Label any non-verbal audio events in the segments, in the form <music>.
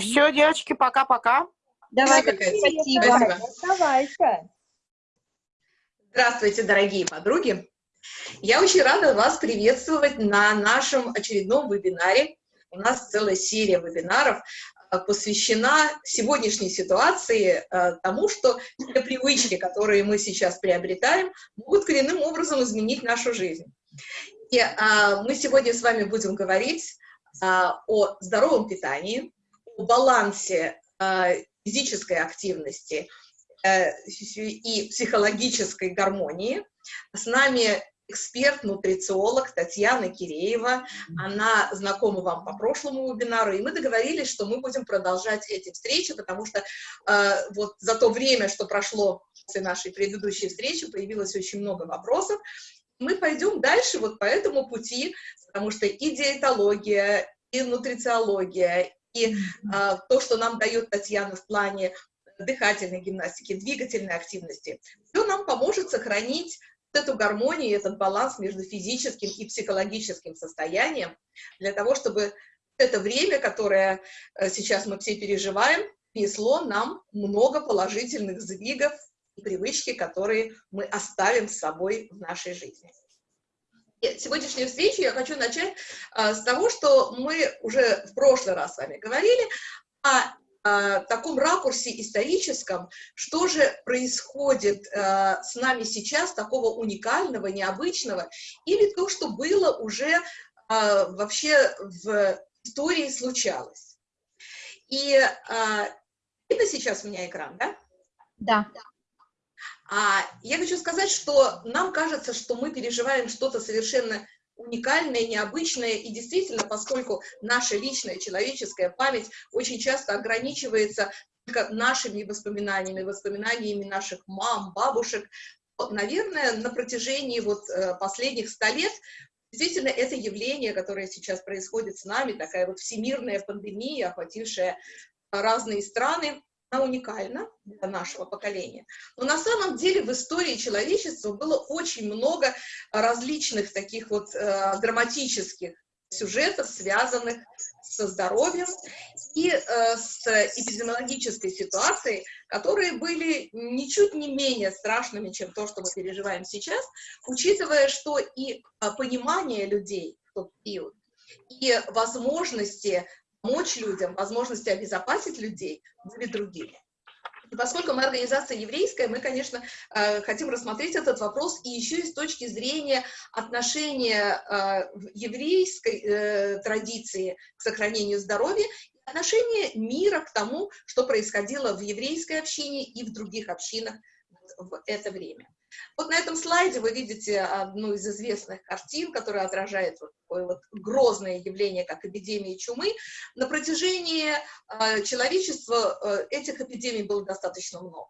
Все, девочки, пока-пока. Давай, Спасибо. спасибо. Оставайся. Здравствуйте, дорогие подруги! Я очень рада вас приветствовать на нашем очередном вебинаре. У нас целая серия вебинаров э, посвящена сегодняшней ситуации э, тому, что те привычки, которые мы сейчас приобретаем, могут коренным образом изменить нашу жизнь. И а, мы сегодня с вами будем говорить а, о здоровом питании, балансе а, физической активности э, и психологической гармонии. С нами эксперт-нутрициолог Татьяна Киреева. Она знакома вам по прошлому вебинару, и мы договорились, что мы будем продолжать эти встречи, потому что э, вот за то время, что прошло после нашей предыдущей встречи, появилось очень много вопросов. Мы пойдем дальше вот по этому пути, потому что и диетология, и нутрициология, то, что нам дает Татьяна в плане дыхательной гимнастики, двигательной активности, все нам поможет сохранить эту гармонию, этот баланс между физическим и психологическим состоянием, для того, чтобы это время, которое э, сейчас мы все переживаем, несло нам много положительных сдвигов и привычки, которые мы оставим с собой в нашей жизни. Сегодняшнюю встречу я хочу начать а, с того, что мы уже в прошлый раз с вами говорили о а, таком ракурсе историческом, что же происходит а, с нами сейчас такого уникального, необычного, или то, что было уже а, вообще в истории случалось. И а, видно сейчас у меня экран, да? Да. А я хочу сказать, что нам кажется, что мы переживаем что-то совершенно уникальное, необычное, и действительно, поскольку наша личная человеческая память очень часто ограничивается только нашими воспоминаниями, воспоминаниями наших мам, бабушек, наверное, на протяжении вот э, последних ста лет действительно это явление, которое сейчас происходит с нами, такая вот всемирная пандемия, охватившая разные страны, она уникальна для нашего поколения. Но на самом деле в истории человечества было очень много различных таких вот э, драматических сюжетов, связанных со здоровьем и э, с эпидемиологической ситуацией, которые были ничуть не менее страшными, чем то, что мы переживаем сейчас, учитывая, что и э, понимание людей в тот период, и возможности помочь людям, возможности обезопасить людей были другими. И поскольку мы организация еврейская, мы, конечно, э, хотим рассмотреть этот вопрос и еще и с точки зрения отношения э, еврейской э, традиции к сохранению здоровья и отношения мира к тому, что происходило в еврейской общине и в других общинах в это время. Вот на этом слайде вы видите одну из известных картин, которая отражает вот такое вот грозное явление, как эпидемия чумы. На протяжении э, человечества э, этих эпидемий было достаточно много.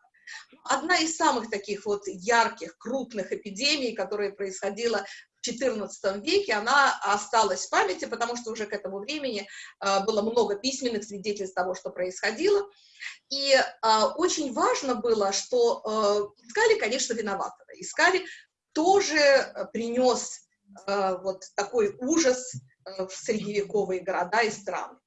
Одна из самых таких вот ярких, крупных эпидемий, которая происходила XIV веке, она осталась в памяти, потому что уже к этому времени э, было много письменных свидетельств того, что происходило. И э, очень важно было, что э, искали, конечно, виноватого. Искали, кто же принес вот такой ужас в средневековые города и страны.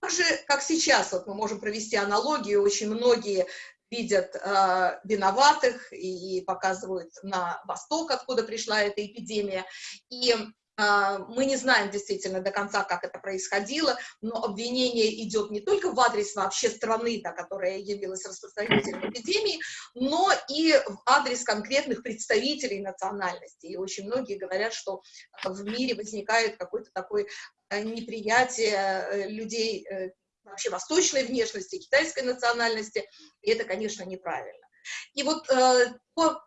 Так же, как сейчас, вот мы можем провести аналогию, очень многие видят э, виноватых и, и показывают на восток, откуда пришла эта эпидемия. И а, мы не знаем действительно до конца, как это происходило, но обвинение идет не только в адрес вообще страны, да, которая явилась распространителем эпидемии, но и в адрес конкретных представителей национальности. И очень многие говорят, что в мире возникает какое-то такое э, неприятие э, людей э, вообще восточной внешности, китайской национальности, и это, конечно, неправильно. И вот по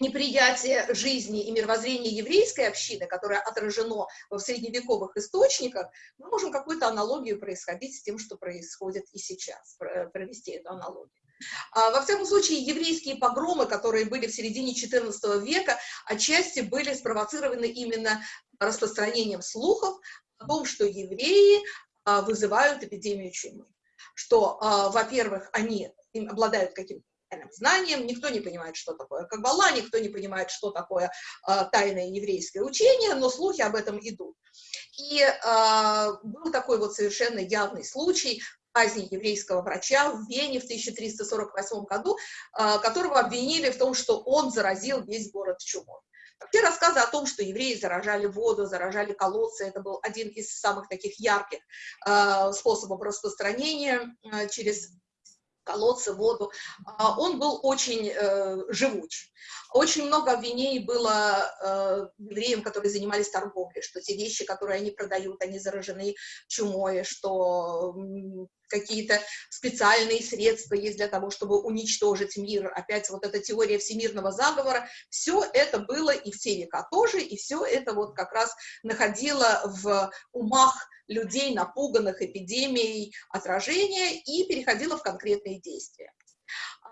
неприятие жизни и мировоззрения еврейской общины, которое отражено в средневековых источниках, мы можем какую-то аналогию происходить с тем, что происходит и сейчас, провести эту аналогию. А, во всяком случае, еврейские погромы, которые были в середине XIV века, отчасти были спровоцированы именно распространением слухов о том, что евреи вызывают эпидемию чумы. Что, а, во-первых, они обладают каким-то знанием, никто не понимает, что такое Каббала, никто не понимает, что такое э, тайное еврейское учение, но слухи об этом идут. И был такой вот совершенно явный случай, казни еврейского врача в Вене в 1348 году, которого обвинили в том, что он заразил весь город чумой. Вообще рассказы о том, что евреи заражали воду, заражали колодцы, это был один из самых таких ярких э, способов распространения э, через колодцы, воду, а, он был очень э, живуч. Очень много обвинений было э, евреям, которые занимались торговлей, что те вещи, которые они продают, они заражены чумой, что какие-то специальные средства есть для того, чтобы уничтожить мир. Опять вот эта теория всемирного заговора. Все это было и в те века тоже, и все это вот как раз находило в умах людей, напуганных эпидемией, отражения и переходило в конкретные действия.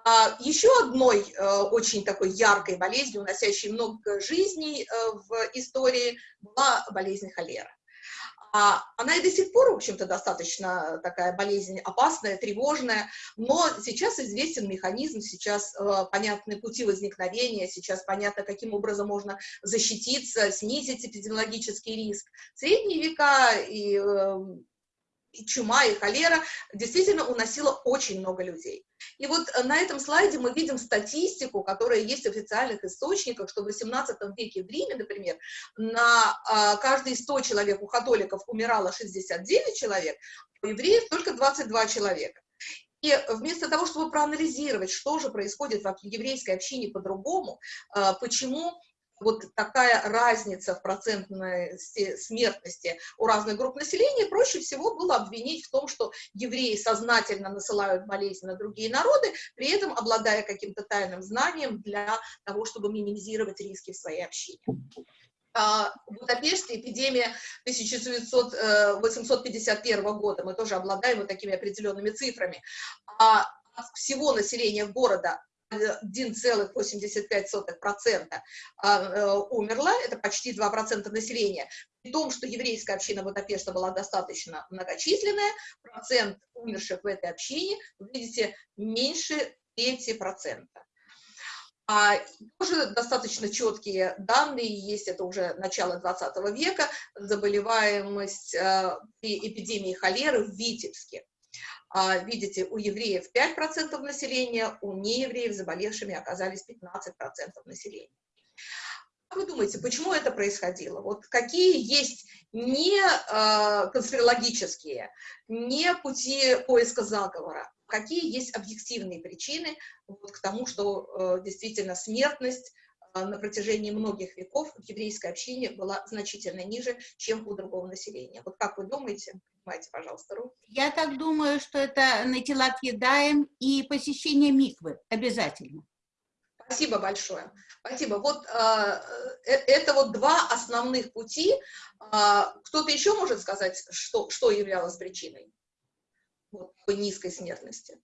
А, еще одной э, очень такой яркой болезнью, уносящей много жизней э, в истории, была болезнь холера. Она и до сих пор, в общем-то, достаточно такая болезнь опасная, тревожная, но сейчас известен механизм, сейчас э, понятны пути возникновения, сейчас понятно, каким образом можно защититься, снизить эпидемиологический риск. В средние века и, и чума, и холера действительно уносила очень много людей. И вот э, на этом слайде мы видим статистику, которая есть в официальных источниках, что в XVIII веке в Риме, например, на а, каждые 100 человек у католиков умирало 69 человек, у евреев только 22 человека. И вместо того, чтобы проанализировать, что же происходит в еврейской общине по-другому, а, почему вот такая разница в процентной смертности у разных групп населения, проще всего было обвинить в том, что евреи сознательно насылают болезни на другие народы, при этом обладая каким-то тайным знанием для того, чтобы минимизировать риски в своей общине. А, в Будапеште эпидемия 1851 э, года, мы тоже обладаем вот такими определенными цифрами, а всего населения города 1,85% а, э, умерла, это почти 2% населения. При том, что еврейская община Будапешта была достаточно многочисленная, процент умерших в этой общине, вы видите, меньше трети процента. А тоже достаточно четкие данные есть, это уже начало 20 века, заболеваемость э, при эпидемии холеры в Витебске. А, видите, у евреев 5% населения, у неевреев заболевшими оказались 15% населения. Как вы думаете, почему это происходило? Вот какие есть не э, конспирологические, не пути поиска заговора, какие есть объективные причины вот, к тому, что э, действительно смертность на протяжении многих веков в еврейской общине была значительно ниже, чем у другого населения. Вот как вы думаете? Поднимайте, пожалуйста, руку. Я так думаю, что это натилат едаем и посещение миквы обязательно. Спасибо большое. Спасибо. Вот э, э, это вот два основных пути. Э, Кто-то еще может сказать, что, что являлось причиной вот, такой низкой смертности?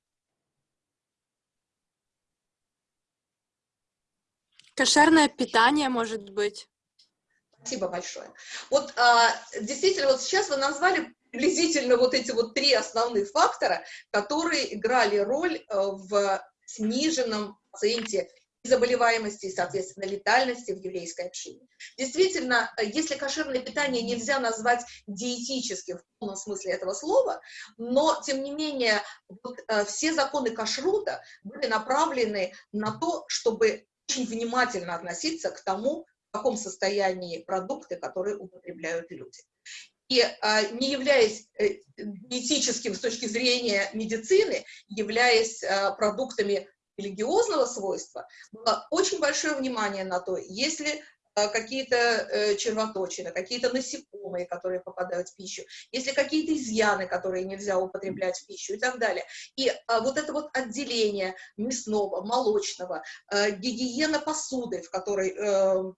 Кошерное питание, может быть. Спасибо большое. Вот а, действительно, вот сейчас вы назвали приблизительно вот эти вот три основных фактора, которые играли роль э, в сниженном проценте заболеваемости и, соответственно, летальности в еврейской общине. Действительно, э, если кошерное питание нельзя назвать диетическим в полном смысле этого слова, но, тем не менее, вот, э, все законы кашрута были направлены на то, чтобы очень внимательно относиться к тому, в каком состоянии продукты, которые употребляют люди. И а, не являясь э, диетическим с точки зрения медицины, являясь а, продуктами религиозного свойства, было очень большое внимание на то, если какие-то э, червоточины, какие-то насекомые, которые попадают в пищу, если какие-то изъяны, которые нельзя употреблять в пищу и так далее. И а, вот это вот отделение мясного, молочного, гигиена посуды, в которой э,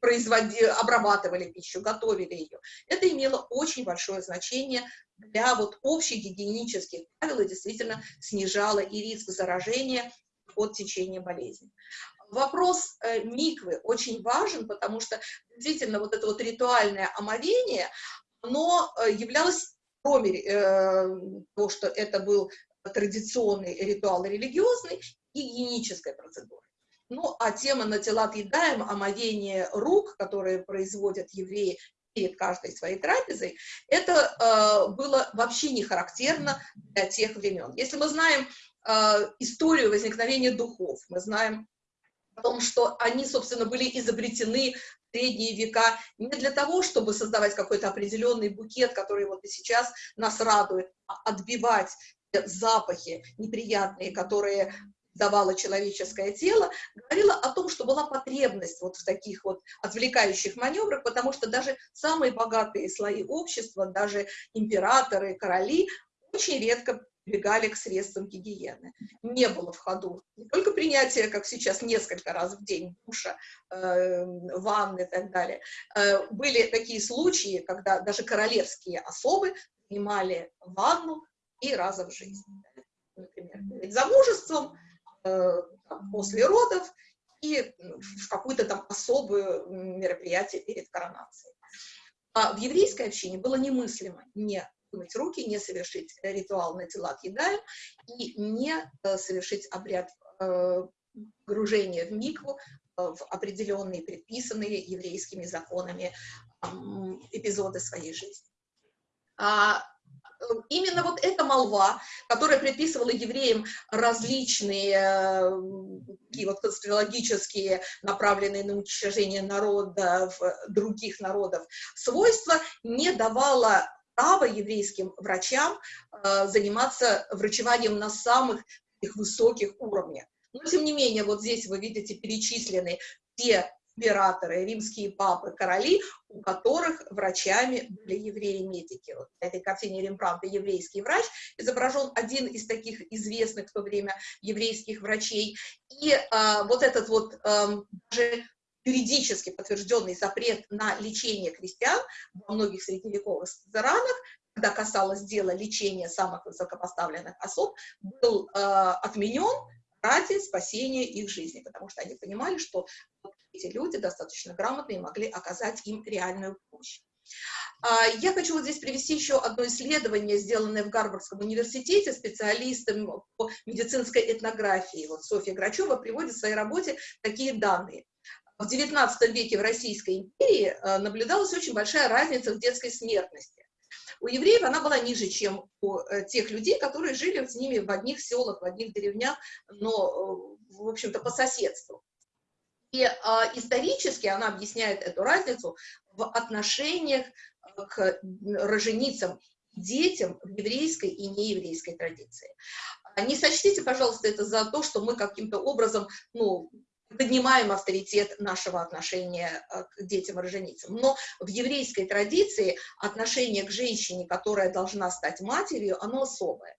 производили, обрабатывали пищу, готовили ее. Это имело очень большое значение для вот общих гигиенических правил и действительно снижало и риск заражения от течения болезни. Вопрос э, миквы очень важен, потому что действительно вот это вот ритуальное омовение, оно э, являлось, кроме э, того, что это был традиционный ритуал религиозный, гигиеническая процедура. Ну, а тема на тела отъедаем, омовение рук, которые производят евреи перед каждой своей трапезой, это э, было вообще не характерно для тех времен. Если мы знаем э, историю возникновения духов, мы знаем том, что они, собственно, были изобретены в средние века не для того, чтобы создавать какой-то определенный букет, который вот и сейчас нас радует, а отбивать запахи неприятные, которые давало человеческое тело, говорила о том, что была потребность вот в таких вот отвлекающих маневрах, потому что даже самые богатые слои общества, даже императоры, короли, очень редко прибегали к средствам гигиены. Не было в ходу не только принятие, как сейчас, несколько раз в день душа, э, ванны и так далее. Э, были такие случаи, когда даже королевские особы принимали ванну и раза в жизни. Например, перед замужеством, Э, после родов и в какое-то там особое мероприятие перед коронацией. А в еврейской общине было немыслимо не вымыть руки, не совершить ритуал на тела едаем и не э, совершить обряд э, погружения в микву в определенные предписанные еврейскими законами эпизоды своей жизни. А именно вот эта молва, которая приписывала евреям различные э, такие вот конспирологические, направленные на уничтожение народов, других народов, свойства, не давала права еврейским врачам э, заниматься врачеванием на самых их высоких уровнях. Но, тем не менее, вот здесь вы видите перечислены те императоры, римские папы, короли, у которых врачами были евреи-медики. Вот на этой картине Рембрандта «Еврейский врач» изображен один из таких известных в то время еврейских врачей. И а, вот этот вот а, даже юридически подтвержденный запрет на лечение крестьян во многих средневековых странах, когда касалось дела лечения самых высокопоставленных особ, был э, отменен ради спасения их жизни, потому что они понимали, что эти люди достаточно грамотные могли оказать им реальную помощь. А, я хочу вот здесь привести еще одно исследование, сделанное в Гарвардском университете специалистом по медицинской этнографии. Вот Софья Грачева приводит в своей работе такие данные. В XIX веке в Российской империи э, наблюдалась очень большая разница в детской смертности. У евреев она была ниже, чем у э, тех людей, которые жили с ними в одних селах, в одних деревнях, но, э, в общем-то, по соседству. И а, исторически она объясняет эту разницу в отношениях э, к роженицам, детям в еврейской и нееврейской традиции. А не сочтите, пожалуйста, это за то, что мы каким-то образом, ну, поднимаем авторитет нашего отношения э, к детям-роженицам. Но в еврейской традиции отношение к женщине, которая должна стать матерью, оно особое.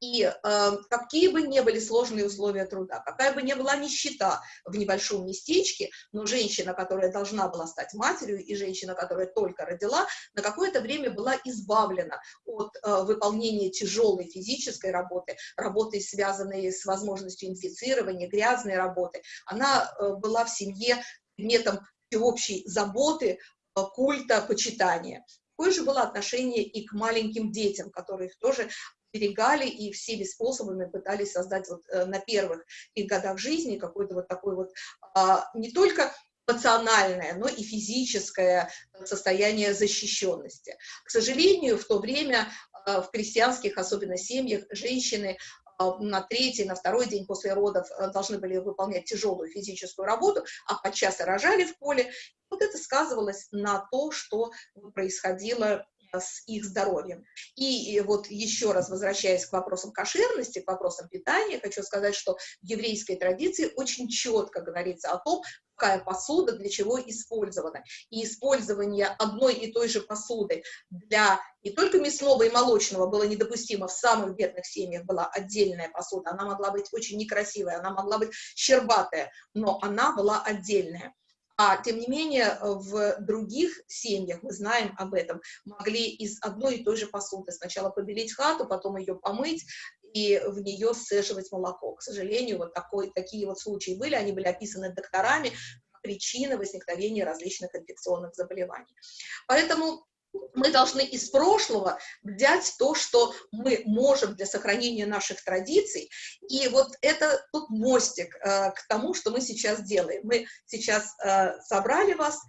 И э, какие бы ни были сложные условия труда, какая бы ни была нищета в небольшом местечке, но женщина, которая должна была стать матерью, и женщина, которая только родила, на какое-то время была избавлена от э, выполнения тяжелой физической работы, работы, связанной с возможностью инфицирования, грязной работы. Она э, была в семье предметом всеобщей заботы, э, культа, почитания. Такое же было отношение и к маленьким детям, которых тоже берегали и всеми способами пытались создать вот э, на первых их годах жизни какой-то вот такой вот а, не только эмоциональное, но и физическое состояние защищенности. К сожалению, в то время а, в крестьянских, особенно семьях, женщины а, на третий, на второй день после родов э, должны были выполнять тяжелую физическую работу, а подчас рожали в поле. Вот это сказывалось на то, что происходило с их здоровьем. И вот еще раз возвращаясь к вопросам кошерности, к вопросам питания, хочу сказать, что в еврейской традиции очень четко говорится о том, какая посуда для чего использована. И использование одной и той же посуды для не только мясного и молочного было недопустимо, в самых бедных семьях была отдельная посуда, она могла быть очень некрасивая, она могла быть щербатая, но она была отдельная. А тем не менее, в других семьях, мы знаем об этом, могли из одной и той же посуды сначала побелить хату, потом ее помыть, и в нее сцеживать молоко. К сожалению, вот такой, такие вот случаи были, они были описаны докторами, причины возникновения различных инфекционных заболеваний. Поэтому мы должны из прошлого взять то, что мы можем для сохранения наших традиций, и вот это тут мостик э, к тому, что мы сейчас делаем. Мы сейчас э, собрали вас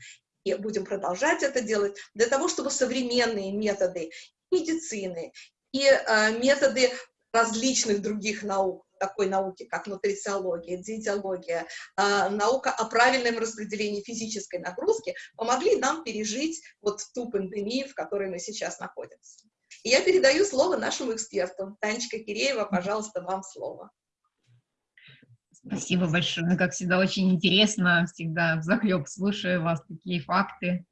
и будем продолжать это делать, для того, чтобы современные методы медицины и э, методы различных других наук, такой науки, как нутрициология, диетология, э, наука о правильном распределении физической нагрузки, помогли нам пережить вот ту пандемию, в которой мы сейчас находимся. И я передаю слово нашему эксперту. Танечка Киреева, пожалуйста, вам слово. Спасибо большое. Как всегда, очень интересно. Всегда взахлеб слушаю вас, такие факты.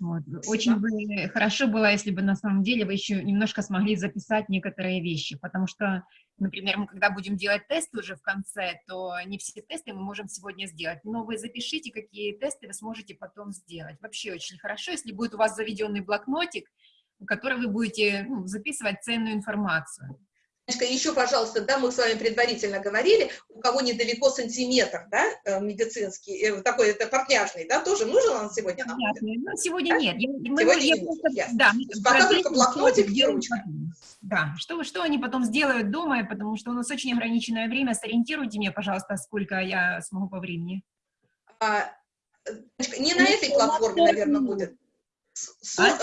Вот. Очень бы хорошо было, если бы на самом деле вы еще немножко смогли записать некоторые вещи, потому что, например, мы когда будем делать тесты уже в конце, то не все тесты мы можем сегодня сделать, но вы запишите, какие тесты вы сможете потом сделать. Вообще очень хорошо, если будет у вас заведенный блокнотик, в который вы будете ну, записывать ценную информацию. Еще, пожалуйста, да, мы с вами предварительно говорили, у кого недалеко сантиметр, да, э, медицинский, э, такой, это портняжный, да, тоже нужен он сегодня нам? Ну, сегодня да? нет. Я, мы, сегодня я нет, просто, ясно. да, пока только блокнотик и ручка. Да, что, что они потом сделают дома, потому что у нас очень ограниченное время, сориентируйте меня, пожалуйста, сколько я смогу по времени. А, не на этой платформе, наверное, будет. А?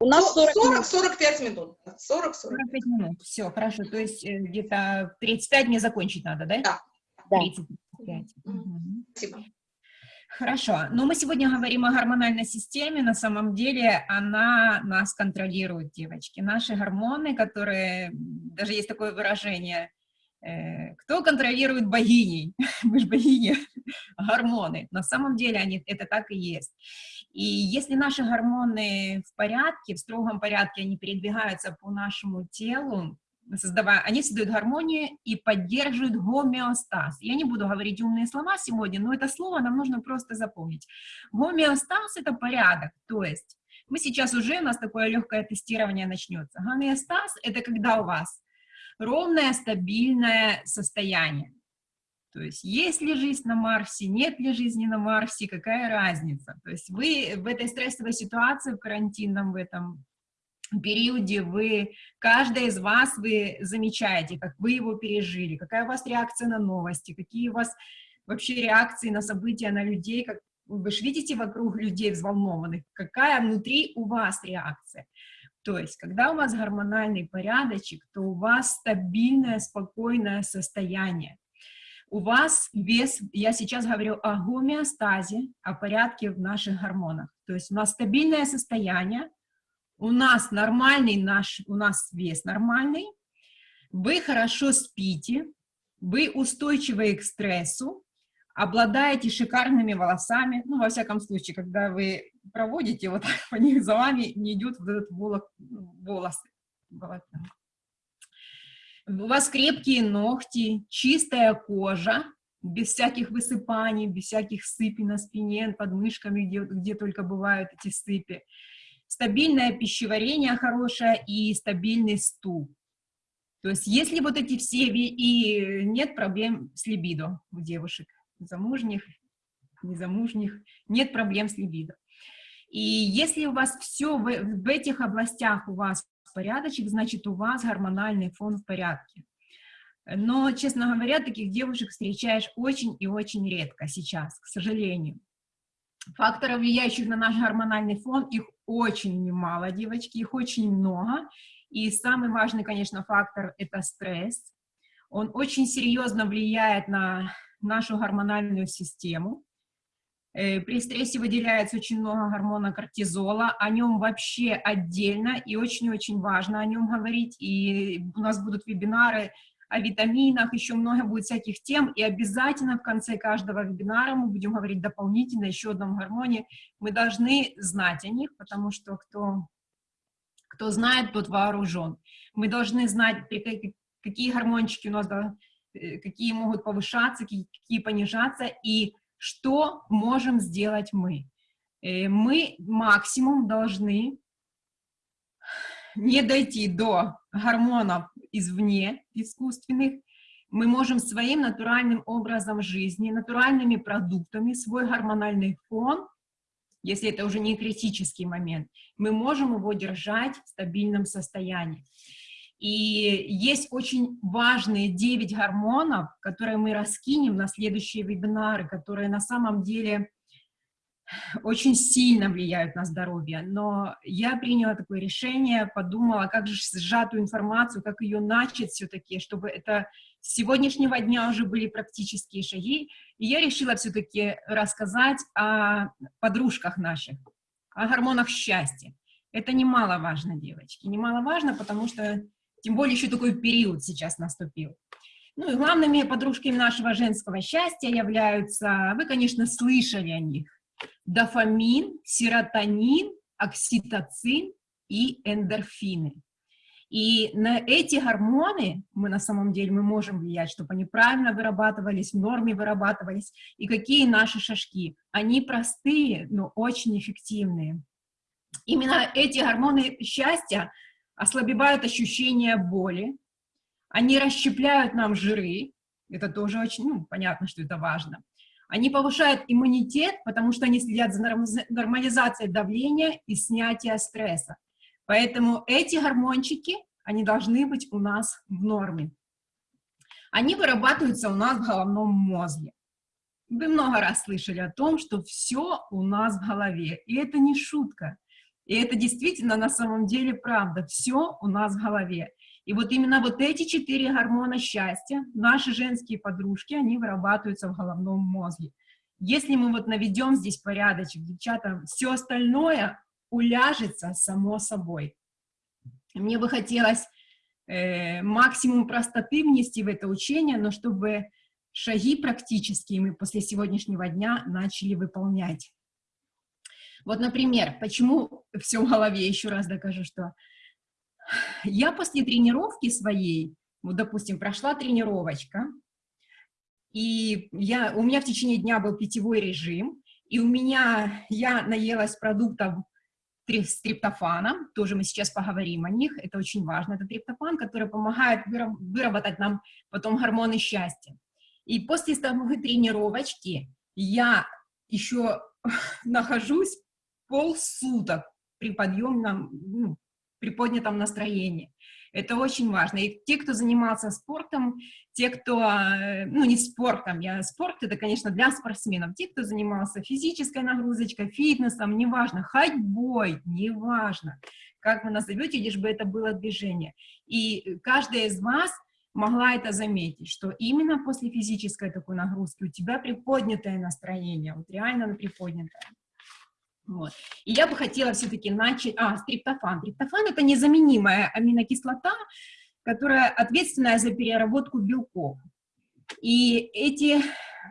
У нас 40-45 минут. 40-45 минут. Все, хорошо. То есть э, где-то 35 мне закончить надо, да? Да. 35. Угу. Спасибо. Хорошо. Но мы сегодня говорим о гормональной системе. На самом деле она нас контролирует, девочки. Наши гормоны, которые, даже есть такое выражение, э, кто контролирует богиней? <laughs> Мы же богини. Гормоны. На самом деле они, это так и есть. И если наши гормоны в порядке, в строгом порядке, они передвигаются по нашему телу, создавая, они создают гармонию и поддерживают гомеостаз. Я не буду говорить умные слова сегодня, но это слово нам нужно просто запомнить. Гомеостаз — это порядок, то есть мы сейчас уже, у нас такое легкое тестирование начнется. Гомеостаз — это когда у вас ровное, стабильное состояние. То есть есть ли жизнь на Марсе, нет ли жизни на Марсе, какая разница? То есть вы в этой стрессовой ситуации, в карантинном в этом периоде, вы, каждая из вас, вы замечаете, как вы его пережили, какая у вас реакция на новости, какие у вас вообще реакции на события, на людей, как вы же видите вокруг людей взволнованных, какая внутри у вас реакция. То есть, когда у вас гормональный порядочек, то у вас стабильное, спокойное состояние у вас вес, я сейчас говорю о гомеостазе, о порядке в наших гормонах. То есть у нас стабильное состояние, у нас нормальный наш, у нас вес нормальный, вы хорошо спите, вы устойчивы к стрессу, обладаете шикарными волосами, ну, во всяком случае, когда вы проводите, вот <laughs> по них за вами не идет вот этот волос, волосы у вас крепкие ногти, чистая кожа, без всяких высыпаний, без всяких сыпей на спине, под мышками, где, где только бывают эти сыпи. Стабильное пищеварение хорошее и стабильный стул. То есть если вот эти все, и нет проблем с либидо у девушек, замужних, незамужних, нет проблем с либидо. И если у вас все в, в этих областях у вас порядочек, значит, у вас гормональный фон в порядке. Но, честно говоря, таких девушек встречаешь очень и очень редко сейчас, к сожалению. Факторов, влияющих на наш гормональный фон, их очень немало, девочки, их очень много. И самый важный, конечно, фактор – это стресс. Он очень серьезно влияет на нашу гормональную систему. Э, при стрессе выделяется очень много гормона кортизола, о нем вообще отдельно и очень-очень важно о нем говорить, и у нас будут вебинары о витаминах, еще много будет всяких тем, и обязательно в конце каждого вебинара мы будем говорить дополнительно еще одном гормоне, мы должны знать о них, потому что кто, кто знает, тот вооружен. Мы должны знать, какие гормончики у нас, э, какие могут повышаться, какие понижаться, и что можем сделать мы? Э, мы максимум должны не дойти до гормонов извне, искусственных, мы можем своим натуральным образом жизни, натуральными продуктами свой гормональный фон, если это уже не критический момент, мы можем его держать в стабильном состоянии. И есть очень важные 9 гормонов, которые мы раскинем на следующие вебинары, которые на самом деле очень сильно влияют на здоровье, но я приняла такое решение, подумала, как же сжатую информацию, как ее начать все-таки, чтобы это с сегодняшнего дня уже были практические шаги, и я решила все-таки рассказать о подружках наших, о гормонах счастья. Это немаловажно, девочки, немаловажно, потому что, тем более, еще такой период сейчас наступил. Ну и главными подружками нашего женского счастья являются, вы, конечно, слышали о них, дофамин, серотонин, окситоцин и эндорфины. И на эти гормоны мы на самом деле мы можем влиять, чтобы они правильно вырабатывались, в норме вырабатывались. И какие наши шажки? Они простые, но очень эффективные. Именно эти гормоны счастья ослабевают ощущение боли, они расщепляют нам жиры, это тоже очень, ну, понятно, что это важно. Они повышают иммунитет, потому что они следят за нормализацией давления и снятия стресса. Поэтому эти гормончики, они должны быть у нас в норме. Они вырабатываются у нас в головном мозге. Вы много раз слышали о том, что все у нас в голове. И это не шутка. И это действительно на самом деле правда. Все у нас в голове. И вот именно вот эти четыре гормона счастья, наши женские подружки, они вырабатываются в головном мозге. Если мы вот наведем здесь порядочек, девчата, все остальное уляжется само собой. Мне бы хотелось э, максимум простоты внести в это учение, но чтобы шаги практические мы после сегодняшнего дня начали выполнять. Вот, например, почему <laughs> все в голове, еще раз докажу, что я после тренировки своей, вот, допустим, прошла тренировочка, и я, у меня в течение дня был питьевой режим, и у меня, я наелась продуктов с триптофаном, тоже мы сейчас поговорим о них, это очень важно, это триптофан, который помогает выработать нам потом гормоны счастья. И после самой тренировочки я еще <laughs> нахожусь полсуток при подъемном, ну, при поднятом настроении. Это очень важно. И те, кто занимался спортом, те, кто, э, ну, не спортом, я, спорт это, конечно, для спортсменов, те, кто занимался физической нагрузочкой, фитнесом, неважно, ходьбой, неважно, как вы назовете, лишь бы это было движение. И каждая из вас могла это заметить, что именно после физической такой нагрузки у тебя приподнятое настроение, вот реально приподнятое. Вот. И я бы хотела все-таки начать... А, стриптофан. Триптофан – это незаменимая аминокислота, которая ответственная за переработку белков. И эти...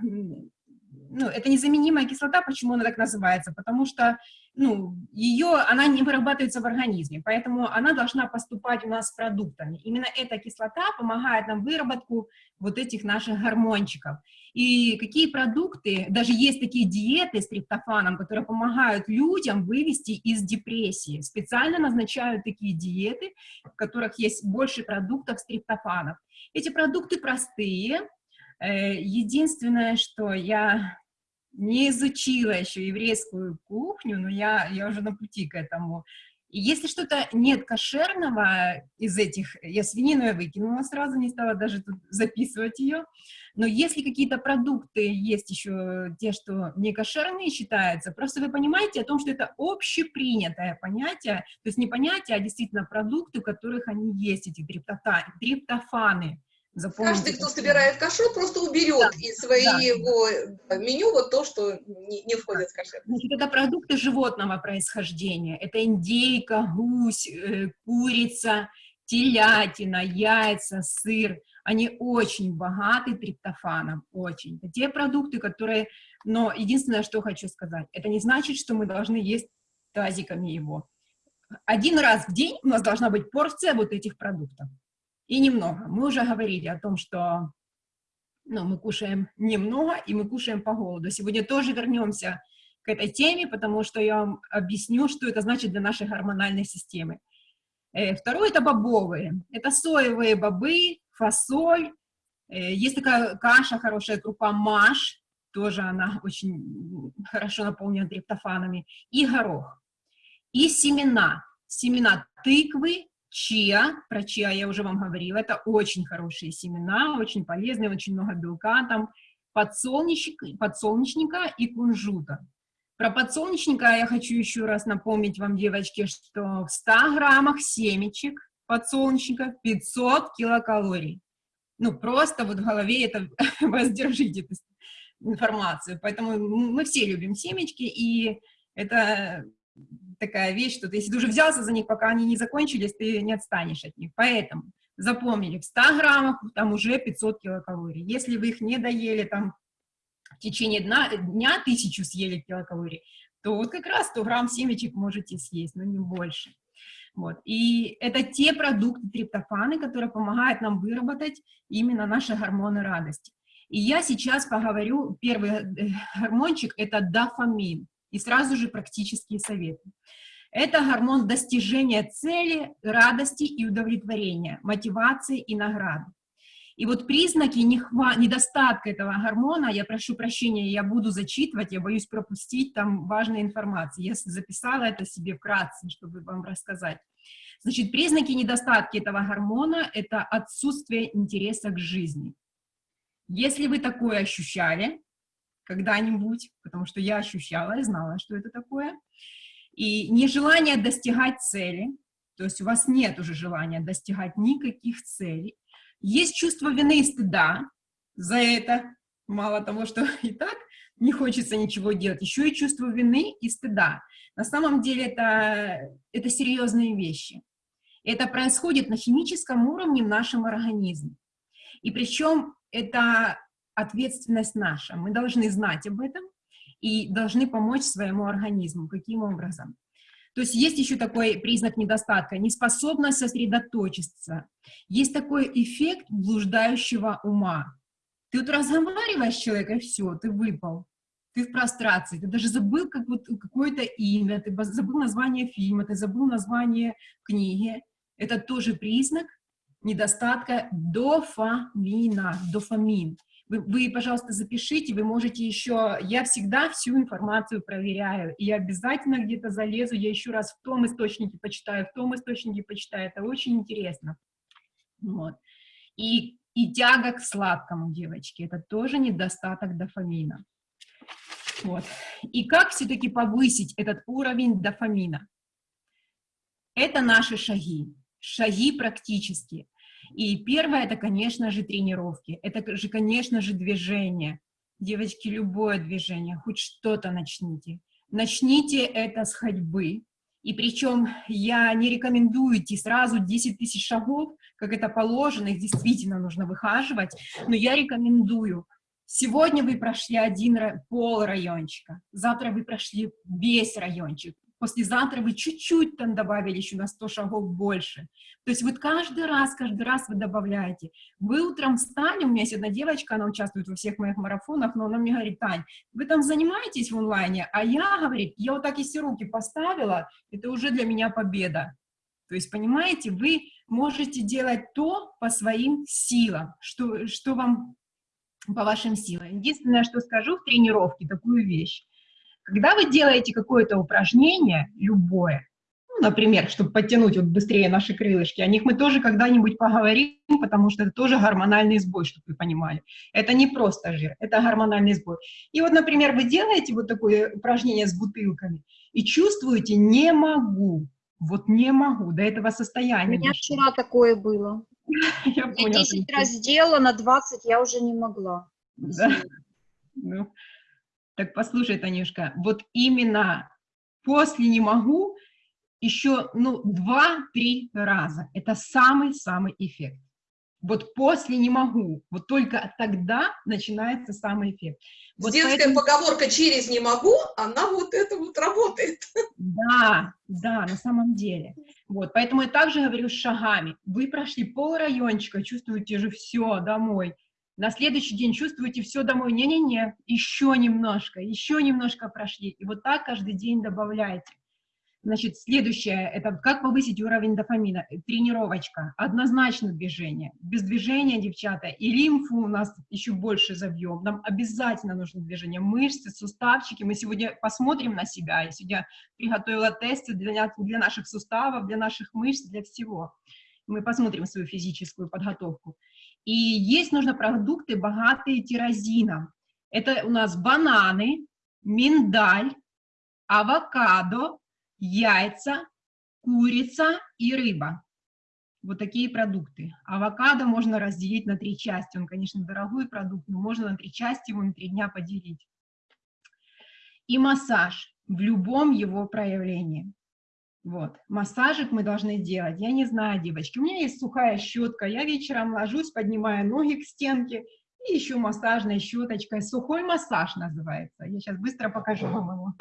Ну, это незаменимая кислота, почему она так называется? Потому что ну, ее, она не вырабатывается в организме, поэтому она должна поступать у нас с продуктами. Именно эта кислота помогает нам выработку вот этих наших гормончиков. И какие продукты, даже есть такие диеты с триптофаном, которые помогают людям вывести из депрессии. Специально назначают такие диеты, в которых есть больше продуктов с триптофаном. Эти продукты простые. Э, единственное, что я не изучила еще еврейскую кухню, но я, я уже на пути к этому. И если что-то нет кошерного из этих, я свинину я выкинула сразу, не стала даже тут записывать ее, но если какие-то продукты есть еще те, что не кошерные считаются, просто вы понимаете о том, что это общепринятое понятие, то есть не понятие, а действительно продукты, у которых они есть, эти триптофаны. Запомните, Каждый, кто собирает кашрут, просто уберет да, из своего да. меню вот то, что не, не входит в кашрут. Значит, это продукты животного происхождения. Это индейка, гусь, э, курица, телятина, яйца, сыр. Они очень богаты триптофаном, очень. Это те продукты, которые... Но единственное, что хочу сказать, это не значит, что мы должны есть тазиками его. Один раз в день у нас должна быть порция вот этих продуктов и немного. Мы уже говорили о том, что ну, мы кушаем немного, и мы кушаем по голоду. Сегодня тоже вернемся к этой теме, потому что я вам объясню, что это значит для нашей гормональной системы. Э, второе – это бобовые. Это соевые бобы, фасоль. Э, есть такая каша, хорошая крупа маш, тоже она очень хорошо наполнена триптофанами, и горох. И семена. Семена тыквы, чиа, про чиа я уже вам говорила, это очень хорошие семена, очень полезные, очень много белка там, подсолнечника, подсолнечника и кунжута. Про подсолнечника я хочу еще раз напомнить вам, девочки, что в 100 граммах семечек подсолнечника 500 килокалорий. Ну, просто вот в голове это <laughs> воздержите эту информацию. Поэтому мы все любим семечки, и это такая вещь, что ты, если ты уже взялся за них, пока они не закончились, ты не отстанешь от них. Поэтому запомнили, в 100 граммах там уже 500 килокалорий. Если вы их не доели, там в течение дня, дня тысячу съели килокалорий, то вот как раз 100 грамм семечек можете съесть, но не больше. Вот. И это те продукты триптофаны, которые помогают нам выработать именно наши гормоны радости. И я сейчас поговорю, первый э, гормончик – это дофамин, и сразу же практические советы. Это гормон достижения цели, радости и удовлетворения, мотивации и награды. И вот признаки недостатка этого гормона, я прошу прощения, я буду зачитывать, я боюсь пропустить там важной информации. Я записала это себе вкратце, чтобы вам рассказать. Значит, признаки недостатка этого гормона – это отсутствие интереса к жизни. Если вы такое ощущали когда-нибудь, потому что я ощущала и знала, что это такое, и нежелание достигать цели, то есть у вас нет уже желания достигать никаких целей, есть чувство вины и стыда за это, мало того, что <laughs> и так не хочется ничего делать, еще и чувство вины и стыда. На самом деле это, это серьезные вещи. Это происходит на химическом уровне в нашем организме. И причем это ответственность наша. Мы должны знать об этом и должны помочь своему организму. Каким образом? То есть есть еще такой признак недостатка, неспособность сосредоточиться. Есть такой эффект блуждающего ума. Ты вот разговариваешь с человеком, и все, ты выпал. Ты в прострации, ты даже забыл как вот, какое-то имя, ты забыл название фильма, ты забыл название книги. Это тоже признак недостатка дофамина, дофамин. Вы, вы, пожалуйста, запишите, вы можете еще, я всегда всю информацию проверяю, и обязательно где-то залезу, я еще раз в том источнике почитаю, в том источнике почитаю, это очень интересно. Вот. И, и тяга к сладкому, девочки, это тоже недостаток дофамина. Вот. И как все-таки повысить этот уровень дофамина? Это наши шаги, шаги практические. И первое, это, конечно же, тренировки, это же, конечно же, движение. Девочки, любое движение, хоть что-то начните. Начните это с ходьбы. И причем я не рекомендую идти сразу 10 тысяч шагов, как это положено, их действительно нужно выхаживать, но я рекомендую Сегодня вы прошли один пол райончика, завтра вы прошли весь райончик, послезавтра вы чуть-чуть там добавили еще на 100 шагов больше. То есть вот каждый раз, каждый раз вы добавляете. Вы утром встали, у меня есть одна девочка, она участвует во всех моих марафонах, но она мне говорит, Тань, вы там занимаетесь в онлайне, а я, говорит, я вот так и все руки поставила, это уже для меня победа. То есть, понимаете, вы можете делать то по своим силам, что, что вам по вашим силам. Единственное, что скажу в тренировке, такую вещь. Когда вы делаете какое-то упражнение, любое, ну, например, чтобы подтянуть вот быстрее наши крылышки, о них мы тоже когда-нибудь поговорим, потому что это тоже гормональный сбой, чтобы вы понимали. Это не просто жир, это гормональный сбой. И вот, например, вы делаете вот такое упражнение с бутылками и чувствуете «не могу», вот не могу, до этого состояния. У меня вчера такое было. <laughs> Я, я 10 раз сделала, на 20 я уже не могла. Да. Ну, так послушай, Танюшка, вот именно после «не могу» еще, ну, два-три раза. Это самый-самый эффект. Вот после «не могу», вот только тогда начинается самый эффект. Вот Детская поэтому... поговорка «через не могу», она вот это вот работает. Да, да, на самом деле. Вот, поэтому я также говорю с шагами. Вы прошли пол райончика, чувствуете же все, домой. На следующий день чувствуете все домой, не-не-не, еще немножко, еще немножко прошли. И вот так каждый день добавляйте. Значит, следующее, это как повысить уровень дофамина. Тренировочка, однозначно движение. Без движения, девчата, и лимфу у нас еще больше забьем. Нам обязательно нужно движение. Мышцы, суставчики. Мы сегодня посмотрим на себя. Я сегодня приготовила тесты для, для наших суставов, для наших мышц, для всего. Мы посмотрим свою физическую подготовку. И есть нужно продукты, богатые тирозином. Это у нас бананы, миндаль, авокадо, яйца, курица и рыба. Вот такие продукты. Авокадо можно разделить на три части. Он, конечно, дорогой продукт, но можно на три части его на три дня поделить. И массаж в любом его проявлении. Вот, массажик мы должны делать. Я не знаю, девочки, у меня есть сухая щетка. Я вечером ложусь, поднимаю ноги к стенке, и еще массажной щеточкой. Сухой массаж называется. Я сейчас быстро покажу вам его.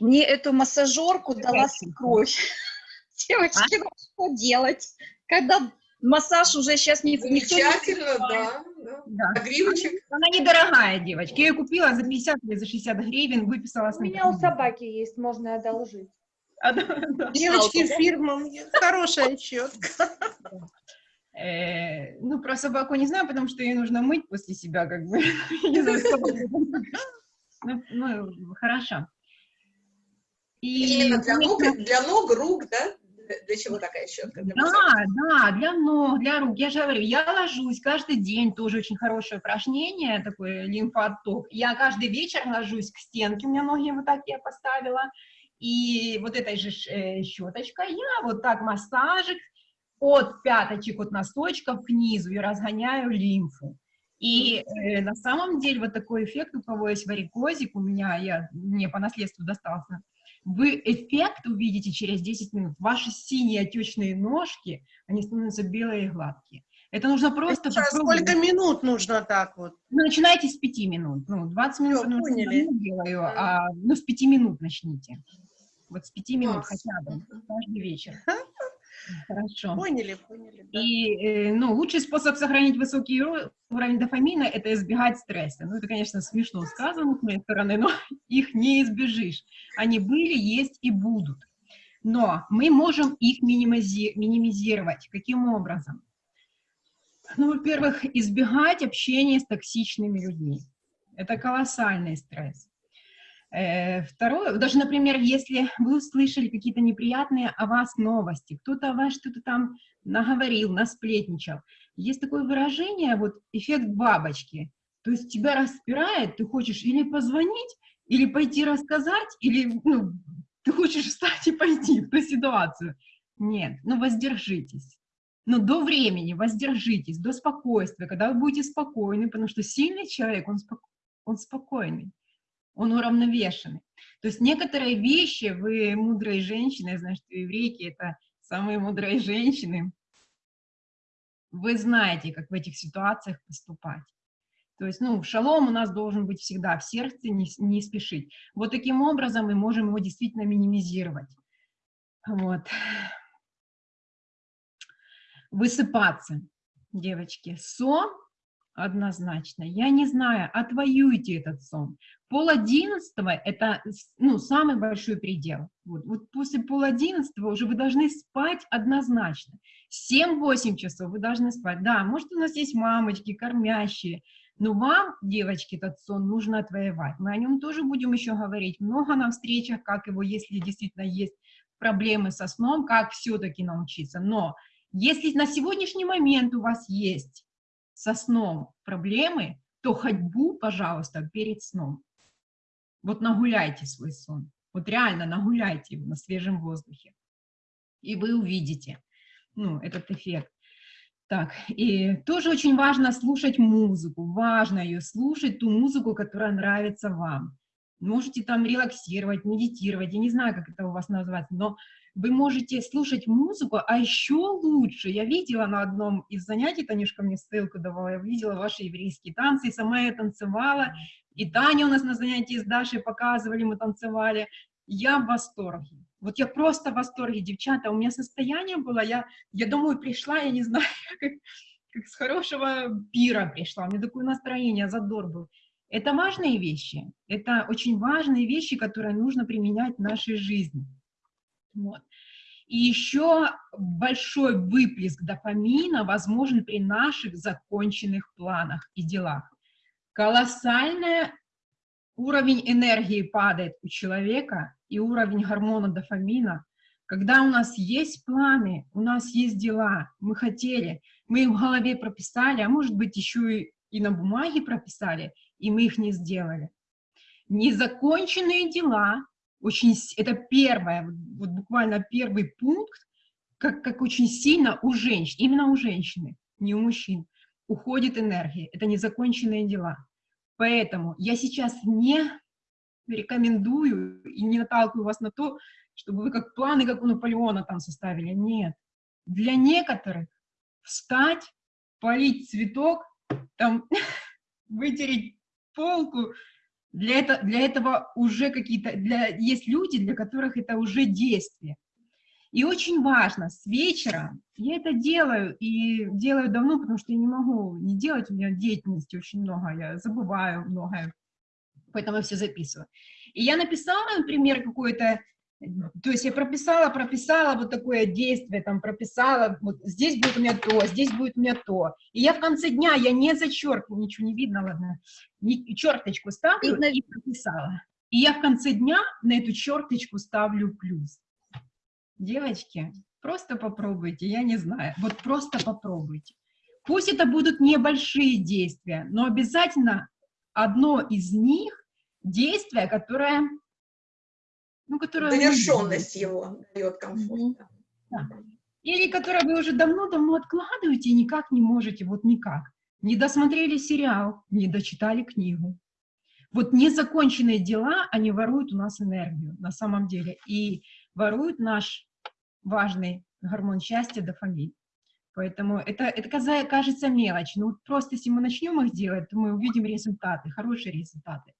Мне эту массажерку дала свекровь. <laughs> Девочки, ну что делать? Когда массаж уже сейчас не... Замечательно, да. Да. Да. А гривочек? Она недорогая, девочки. Я ее купила за 50 или за 60 гривен, выписала с У меня у собаки есть, можно одолжить. А, да, да. Девочки, фирма, хорошая щетка. Э, ну, про собаку не знаю, потому что ее нужно мыть после себя, как бы. <laughs> Ну, ну, хорошо. И, Именно для ног, для ног, рук, да? Для- чего такая щетка? Для массажа? Да, да, для ног, для рук. Я же говорю, я ложусь каждый день, тоже очень хорошее упражнение, такой лимфоотток. Я каждый вечер ложусь к стенке, у меня ноги вот так я поставила, и вот этой же э, щеточкой я вот так массажик от пяточек, от носочков к низу и разгоняю лимфу. И э, на самом деле вот такой эффект, у кого есть варикозик, у меня, я, мне по наследству достался, вы эффект увидите через 10 минут. Ваши синие отечные ножки, они становятся белые и гладкие. Это нужно просто Сейчас попробовать. сколько минут нужно так вот? Ну, начинайте с 5 минут. Ну, 20 минут, что я поняли. делаю, а, ну, с 5 минут начните. Вот с 5 минут Класс. хотя бы, каждый вечер. Хорошо. Поняли, поняли. И, э, ну, лучший способ сохранить высокий уро- уровень дофамина – это избегать стресса. Ну, это, конечно, смешно сказано с моей стороны, но <laughs> их не избежишь. Они были, есть и будут. Но мы можем их минимизи- минимизировать. Каким образом? Ну, во-первых, избегать общения с токсичными людьми. Это колоссальный стресс. Э, Второе, даже, например, если вы услышали какие-то неприятные о вас новости, кто-то о вас что-то там наговорил, насплетничал. Есть такое выражение, вот эффект бабочки. То есть тебя распирает, ты хочешь или позвонить, или пойти рассказать, или ну, ты хочешь встать и пойти в ту ситуацию. Нет, ну воздержитесь. Но до времени воздержитесь, до спокойствия, когда вы будете спокойны, потому что сильный человек, он, спок- он спокойный, он уравновешенный. То есть некоторые вещи, вы мудрые женщины, что еврейки это самые мудрые женщины, вы знаете, как в этих ситуациях поступать. То есть, ну, шалом у нас должен быть всегда в сердце, не, не спешить. Вот таким образом мы можем его действительно минимизировать. Вот. Высыпаться, девочки. Сон однозначно. Я не знаю, отвоюйте этот сон. Пол одиннадцатого – это ну, самый большой предел. Вот, вот после пол одиннадцатого уже вы должны спать однозначно. 7-8 часов вы должны спать. Да, может, у нас есть мамочки, кормящие, но вам, девочки, этот сон нужно отвоевать. Мы о нем тоже будем еще говорить. Много на встречах, как его, если действительно есть проблемы со сном, как все-таки научиться. Но если на сегодняшний момент у вас есть со сном проблемы, то ходьбу, пожалуйста, перед сном. Вот нагуляйте свой сон. Вот реально нагуляйте его на свежем воздухе. И вы увидите ну, этот эффект. Так, и тоже очень важно слушать музыку, важно ее слушать, ту музыку, которая нравится вам. Можете там релаксировать, медитировать, я не знаю, как это у вас называется, но вы можете слушать музыку, а еще лучше, я видела на одном из занятий, Танюшка мне ссылку давала, я видела ваши еврейские танцы, и сама я танцевала, и Таня у нас на занятии с Дашей показывали, мы танцевали, я в восторге. Вот я просто в восторге, девчата, у меня состояние было, я, я домой пришла, я не знаю, <laughs> как, как с хорошего пира пришла, у меня такое настроение, задор был. Это важные вещи, это очень важные вещи, которые нужно применять в нашей жизни. Вот. И еще большой выплеск дофамина возможен при наших законченных планах и делах. Колоссальный уровень энергии падает у человека и уровень гормона дофамина. Когда у нас есть планы, у нас есть дела, мы хотели, мы их в голове прописали, а может быть еще и, и на бумаге прописали, и мы их не сделали. Незаконченные дела, очень, это первое, вот буквально первый пункт, как, как очень сильно у женщин, именно у женщины, не у мужчин, уходит энергия. Это незаконченные дела. Поэтому я сейчас не рекомендую и не наталкиваю вас на то, чтобы вы как планы, как у Наполеона там составили. Нет. Для некоторых встать, полить цветок, там, <laughs> вытереть полку, для, это, для этого уже какие-то, для, есть люди, для которых это уже действие. И очень важно, с вечера, я это делаю, и делаю давно, потому что я не могу не делать, у меня деятельности очень много, я забываю многое, поэтому я все записываю. И я написала, например, какое-то, то есть я прописала, прописала вот такое действие, там прописала, вот здесь будет у меня то, здесь будет у меня то. И я в конце дня, я не зачеркиваю, ничего не видно, ладно, не, черточку ставлю Видно. и прописала. И я в конце дня на эту черточку ставлю плюс. Девочки, просто попробуйте, я не знаю, вот просто попробуйте. Пусть это будут небольшие действия, но обязательно одно из них действие, которое, ну, Завершенность делаете. его дает комфорт. Мгм. да. Или которое вы уже давно-давно откладываете и никак не можете, вот никак. Не досмотрели сериал, не дочитали книгу. Вот незаконченные дела, они воруют у нас энергию на самом деле. И воруют наш важный гормон счастья, дофамин. Поэтому это, это кажется мелочь. Но вот просто если мы начнем их делать, то мы увидим результаты, хорошие результаты.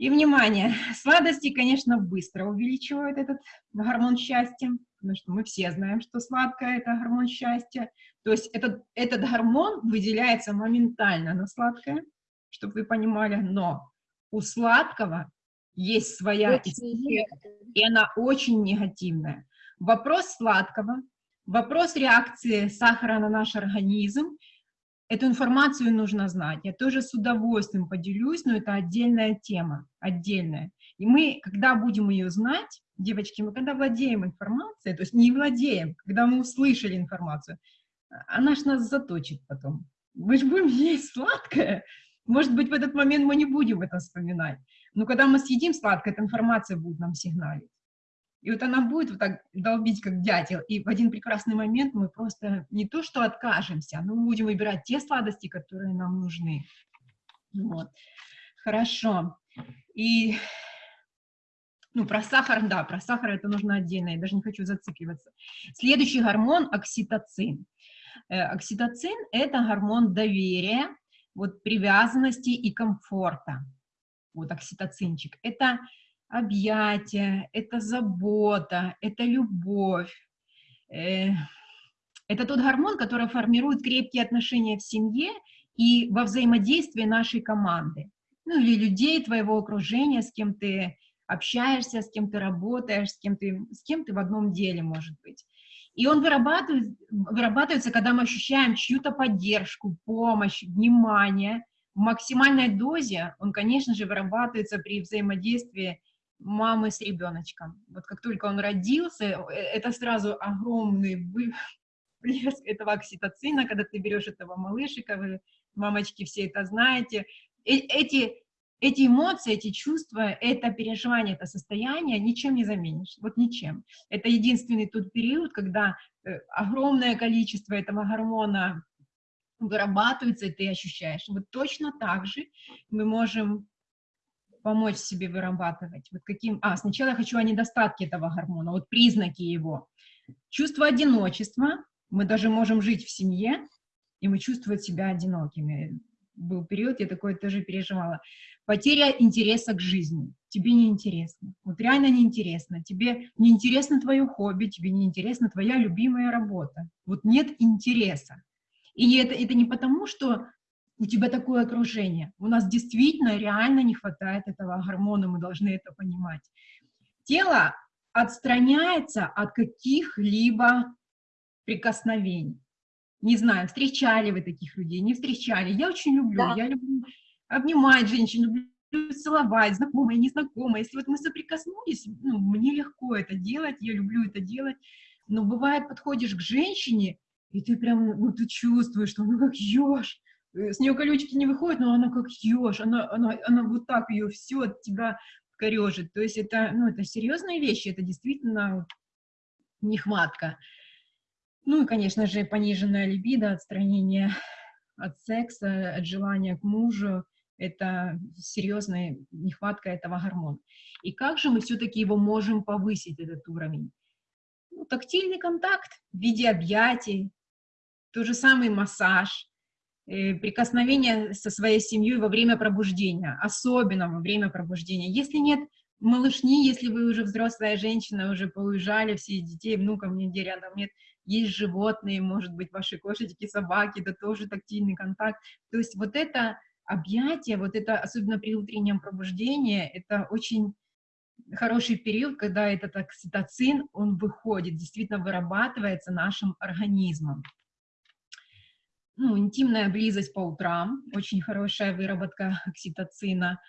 И, внимание, сладости, конечно, быстро увеличивают этот гормон счастья, потому что мы все знаем, что сладкое – это гормон счастья. То есть этот, этот гормон выделяется моментально на сладкое, чтобы вы понимали, но у сладкого есть своя история, и она очень негативная. Вопрос сладкого, вопрос реакции сахара на наш организм, эту информацию нужно знать. Я тоже с удовольствием поделюсь, но это отдельная тема, отдельная. И мы, когда будем ее знать, девочки, мы когда владеем информацией, то есть не владеем, когда мы услышали информацию, она ж нас заточит потом. Мы же будем есть сладкое. Может быть, в этот момент мы не будем это вспоминать. Но когда мы съедим сладкое, эта информация будет нам сигналить. И вот она будет вот так долбить, как дятел. И в один прекрасный момент мы просто не то что откажемся, но мы будем выбирать те сладости, которые нам нужны. Вот. Хорошо. И ну, про сахар, да, про сахар это нужно отдельно, я даже не хочу зацикливаться. Следующий гормон – окситоцин. Э, Окситоцин – это гормон доверия, вот, привязанности и комфорта. Вот окситоцинчик. Это объятия, это забота, это любовь. Э, Это тот гормон, который формирует крепкие отношения в семье и во взаимодействии нашей команды. Ну, или людей твоего окружения, с кем ты общаешься, с кем ты работаешь, с кем ты, с кем ты в одном деле, может быть. И он вырабатывает, вырабатывается, когда мы ощущаем чью-то поддержку, помощь, внимание. В максимальной дозе он, конечно же, вырабатывается при взаимодействии мамы с ребеночком. Вот как только он родился, э, это сразу огромный всплеск <laughs> этого окситоцина, когда ты берешь этого малышика, вы, мамочки, все это знаете. Э- Эти, эти эмоции, эти чувства, это переживание, это состояние ничем не заменишь, вот ничем. Это единственный тот период, когда э, огромное количество этого гормона вырабатывается, и ты ощущаешь. Вот точно так же мы можем помочь себе вырабатывать. Вот каким... А, сначала я хочу о недостатке этого гормона, вот признаки его. Чувство одиночества. Мы даже можем жить в семье, и мы чувствовать себя одинокими. Был период, я такое тоже переживала. Потеря интереса к жизни. Тебе не интересно. Вот реально не интересно. Тебе не интересно твое хобби, тебе не интересна твоя любимая работа. Вот нет интереса. И это, это не потому, что у тебя такое окружение. У нас действительно реально не хватает этого гормона, мы должны это понимать. Тело отстраняется от каких-либо прикосновений. Не знаю, встречали вы таких людей, не встречали. Я очень люблю, Да. я люблю обнимать женщин, люблю целовать, знакомые, незнакомые. Если вот мы соприкоснулись, ну, мне легко это делать, я люблю это делать. Но бывает, подходишь к женщине, и ты прям, ну, ты чувствуешь, что ну как э, с нее колючки не выходят, но она как еж, она, она, она вот так ее все от тебя корежит. То есть это, ну, это серьезные вещи, это действительно нехватка. Ну и, конечно же, пониженная либидо, отстранение от секса, от желания к мужу, это серьезная нехватка этого гормона. И как же мы все-таки его можем повысить, этот уровень? Ну, тактильный контакт в виде объятий, тот же самый массаж, э, прикосновение со своей семьей во время пробуждения, особенно во время пробуждения. Если нет малышни, если вы уже взрослая женщина, уже поуезжали, все детей, внуков нигде рядом нет, есть животные, может быть, ваши кошечки, собаки, это тоже тактильный контакт. То есть вот это объятие, вот это, особенно при утреннем пробуждении, это очень хороший период, когда этот окситоцин, он выходит, действительно вырабатывается нашим организмом. Ну, интимная близость по утрам, очень хорошая выработка <laughs> окситоцина.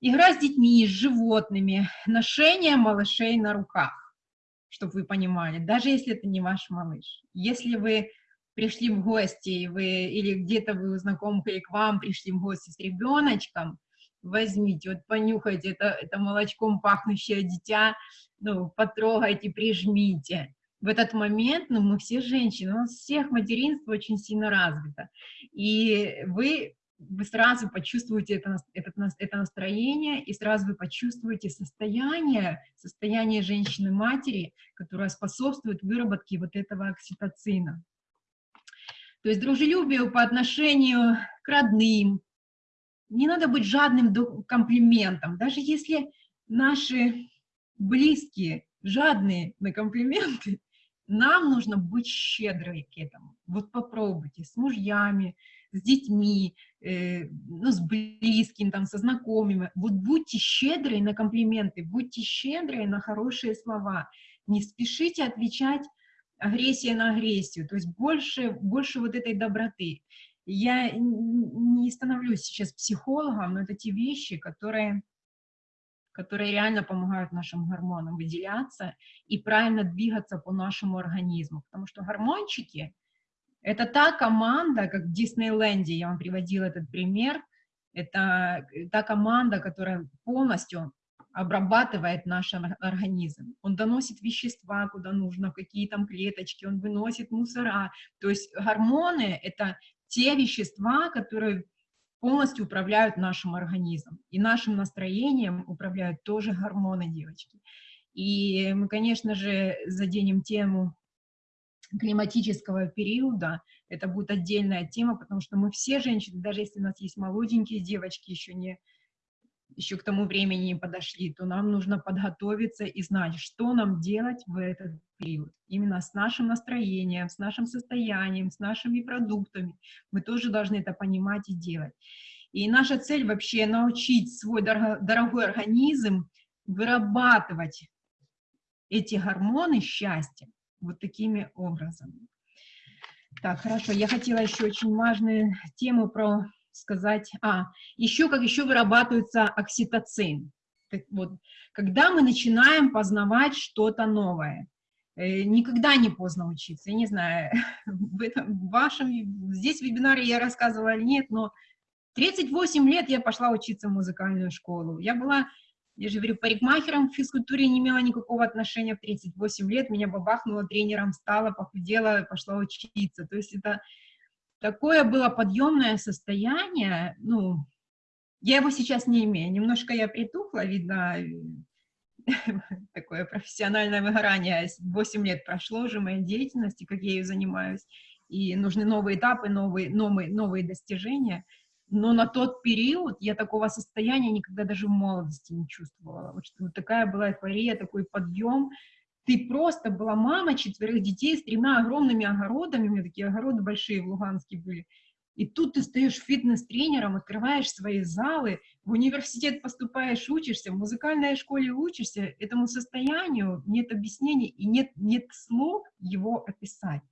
Игра с детьми, с животными, ношение малышей на руках, чтобы вы понимали, даже если это не ваш малыш. Если вы пришли в гости, вы, или где-то вы у знакомых, или к вам пришли в гости с ребеночком, возьмите, вот понюхайте это, это молочком пахнущее дитя, ну, потрогайте, прижмите. В этот момент, ну, мы все женщины, у нас всех материнство очень сильно развито, и вы, вы сразу почувствуете это, это, это настроение, и сразу вы почувствуете состояние, состояние женщины-матери, которое способствует выработке вот этого окситоцина. То есть дружелюбию по отношению к родным. Не надо быть жадным до комплиментам. Даже если наши близкие жадные на комплименты, нам нужно быть щедрой к этому. Вот попробуйте с мужьями, с детьми, э, ну, с близкими, там, со знакомыми. Вот будьте щедрой на комплименты, будьте щедрой на хорошие слова. Не спешите отвечать агрессия на агрессию, то есть больше, больше вот этой доброты. Я не становлюсь сейчас психологом, но это те вещи, которые, которые реально помогают нашим гормонам выделяться и правильно двигаться по нашему организму, потому что гормончики — это та команда, как в Диснейленде, я вам приводила этот пример, это та команда, которая полностью обрабатывает наш организм. Он доносит вещества, куда нужно, в какие там клеточки, он выносит мусора. То есть гормоны — это те вещества, которые полностью управляют нашим организмом. И нашим настроением управляют тоже гормоны, девочки. И мы, конечно же, заденем тему климатического периода, это будет отдельная тема, потому что мы все женщины, даже если у нас есть молоденькие девочки, еще не еще к тому времени подошли, то нам нужно подготовиться и знать, что нам делать в этот период. Именно с нашим настроением, с нашим состоянием, с нашими продуктами. Мы тоже должны это понимать и делать. И наша цель вообще научить свой дорогой организм вырабатывать эти гормоны счастья вот такими образами. Так, хорошо, я хотела еще очень важную тему про сказать, а, еще как еще вырабатывается окситоцин. Вот, когда мы начинаем познавать что-то новое, э, никогда не поздно учиться, я не знаю, <laughs> в, этом, вашем, здесь в вебинаре я рассказывала или нет, но 38 лет я пошла учиться в музыкальную школу. Я была, я же говорю, парикмахером в физкультуре не имела никакого отношения в 38 лет, меня бабахнуло, тренером стала, похудела, пошла учиться. То есть это такое было подъемное состояние, ну, я его сейчас не имею, немножко я притухла, видно, <laughs> такое профессиональное выгорание, 8 лет прошло уже моей деятельности, как я ее занимаюсь, и нужны новые этапы, новые, новые, новые достижения, но на тот период я такого состояния никогда даже в молодости не чувствовала, вот, вот такая была эйфория, такой подъем, ты просто была мама четверых детей с тремя огромными огородами, у меня такие огороды большие в Луганске были, и тут ты стоишь фитнес-тренером, открываешь свои залы, в университет поступаешь, учишься, в музыкальной школе учишься, этому состоянию нет объяснений и нет, нет слов его описать.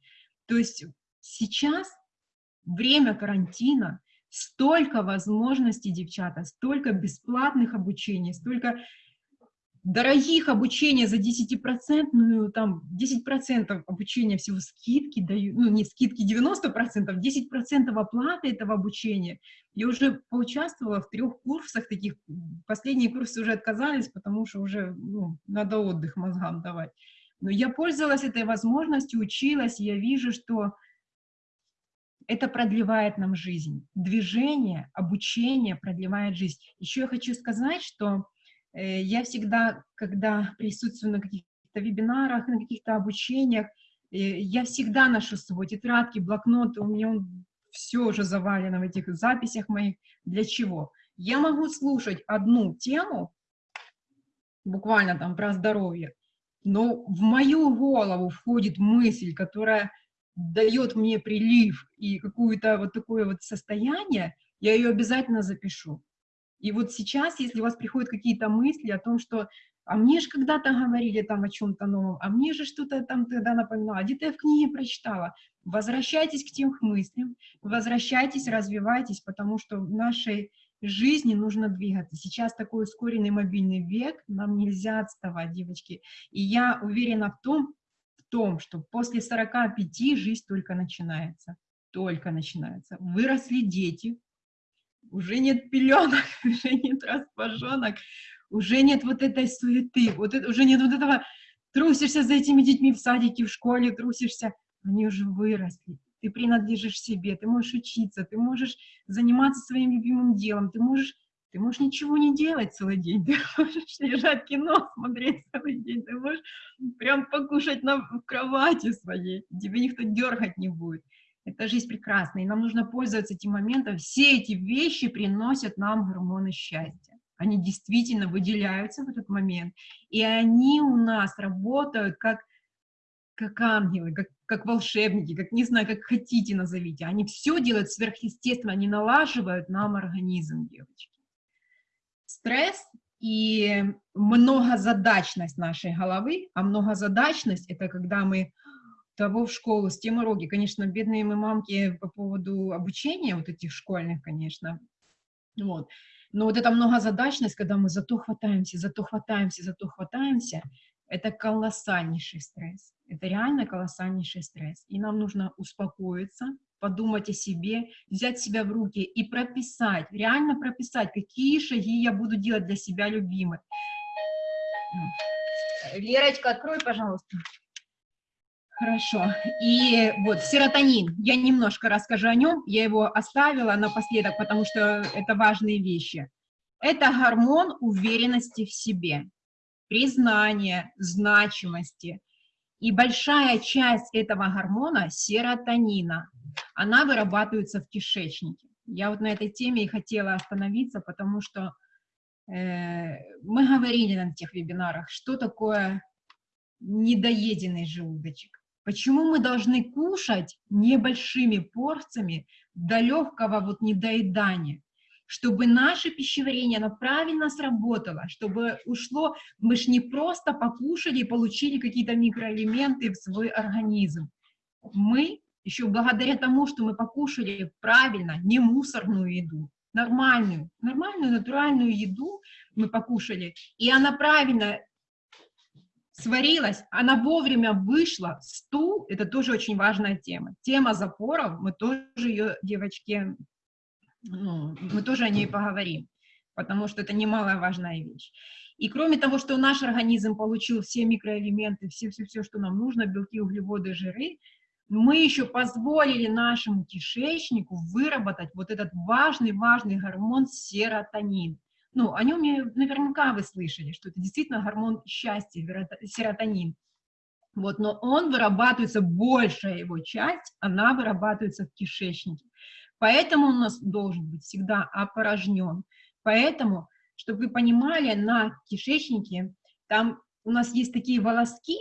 То есть сейчас время карантина, столько возможностей, девчата, столько бесплатных обучений, столько дорогих обучения за 10%, там 10% обучения всего скидки дают, ну не скидки 90%, 10% оплаты этого обучения. Я уже поучаствовала в трех курсах таких, последние курсы уже отказались, потому что уже ну, надо отдых мозгам давать. Но я пользовалась этой возможностью, училась, я вижу, что это продлевает нам жизнь. Движение, обучение продлевает жизнь. Еще я хочу сказать, что я всегда, когда присутствую на каких-то вебинарах, на каких-то обучениях, э, я всегда ношу с собой тетрадки, блокноты, у меня все уже завалено в этих записях моих. Для чего? Я могу слушать одну тему, буквально там про здоровье, но в мою голову входит мысль, которая дает мне прилив и какое-то вот такое вот состояние, я ее обязательно запишу. И вот сейчас, если у вас приходят какие-то мысли о том, что а мне же когда-то говорили там о чем-то новом, а мне же что-то там тогда напоминало, где-то я в книге прочитала. Возвращайтесь к тем мыслям, возвращайтесь, развивайтесь, потому что в нашей жизни нужно двигаться. Сейчас такой ускоренный мобильный век, нам нельзя отставать, девочки. И я уверена в том, в том, что после 45 жизнь только начинается, только начинается. Выросли дети, уже нет пеленок, <laughs> уже нет распашонок, уже нет вот этой суеты, вот это, уже нет вот этого, трусишься за этими детьми в садике, в школе, трусишься, они уже выросли, ты принадлежишь себе, ты можешь учиться, ты можешь заниматься своим любимым делом, ты можешь, ты можешь ничего не делать целый день, <laughs> ты можешь лежать кино, смотреть целый день, ты можешь прям покушать на в кровати своей, тебе никто дергать не будет. Это жизнь прекрасна, и нам нужно пользоваться этим моментом. Все эти вещи приносят нам гормоны счастья. Они действительно выделяются в этот момент, и они у нас работают как, как ангелы, как, как волшебники, как, не знаю, как хотите назовите. Они все делают сверхъестественно, они налаживают нам организм, девочки. Стресс и многозадачность нашей головы, а многозадачность – это когда мы того в школу, с тем уроки. Конечно, бедные мы мамки по поводу обучения вот этих школьных, конечно. Вот. Но вот эта многозадачность, когда мы за то хватаемся, за то хватаемся, за то хватаемся, это колоссальнейший стресс. Это реально колоссальнейший стресс. И нам нужно успокоиться, подумать о себе, взять себя в руки и прописать, реально прописать, какие шаги я буду делать для себя любимой. Лерочка, открой, пожалуйста. Хорошо. И вот серотонин. Я немножко расскажу о нем. Я его оставила напоследок, потому что это важные вещи. Это гормон уверенности в себе, признания, значимости. И большая часть этого гормона, серотонина, она вырабатывается в кишечнике. Я вот на этой теме и хотела остановиться, потому что э, мы говорили на тех вебинарах, что такое недоеденный желудочек. Почему мы должны кушать небольшими порциями до легкого вот недоедания? Чтобы наше пищеварение, оно правильно сработало, чтобы ушло, мы же не просто покушали и получили какие-то микроэлементы в свой организм. Мы еще благодаря тому, что мы покушали правильно, не мусорную еду, нормальную, нормальную натуральную еду мы покушали, и она правильно сварилась, она вовремя вышла, стул, это тоже очень важная тема. Тема запоров, мы тоже ее, девочки, ну, мы тоже о ней поговорим, потому что это немаловажная вещь. И кроме того, что наш организм получил все микроэлементы, все-все-все, что нам нужно, белки, углеводы, жиры, мы еще позволили нашему кишечнику выработать вот этот важный-важный гормон серотонин ну, о нем наверняка вы слышали, что это действительно гормон счастья, серотонин. Вот, но он вырабатывается, большая его часть, она вырабатывается в кишечнике. Поэтому он у нас должен быть всегда опорожнен. Поэтому, чтобы вы понимали, на кишечнике там у нас есть такие волоски,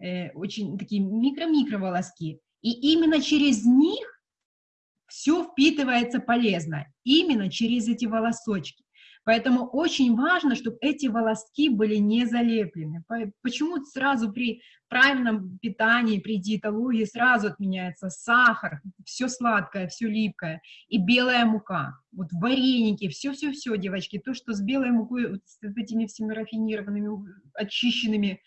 э, очень такие микро-микро волоски, и именно через них все впитывается полезно, именно через эти волосочки. Поэтому очень важно, чтобы эти волоски были не залеплены. По- Почему сразу при правильном питании, при диетологии сразу отменяется сахар, все сладкое, все липкое и белая мука. Вот вареники, все-все-все, девочки, то, что с белой мукой, вот с этими всеми рафинированными, очищенными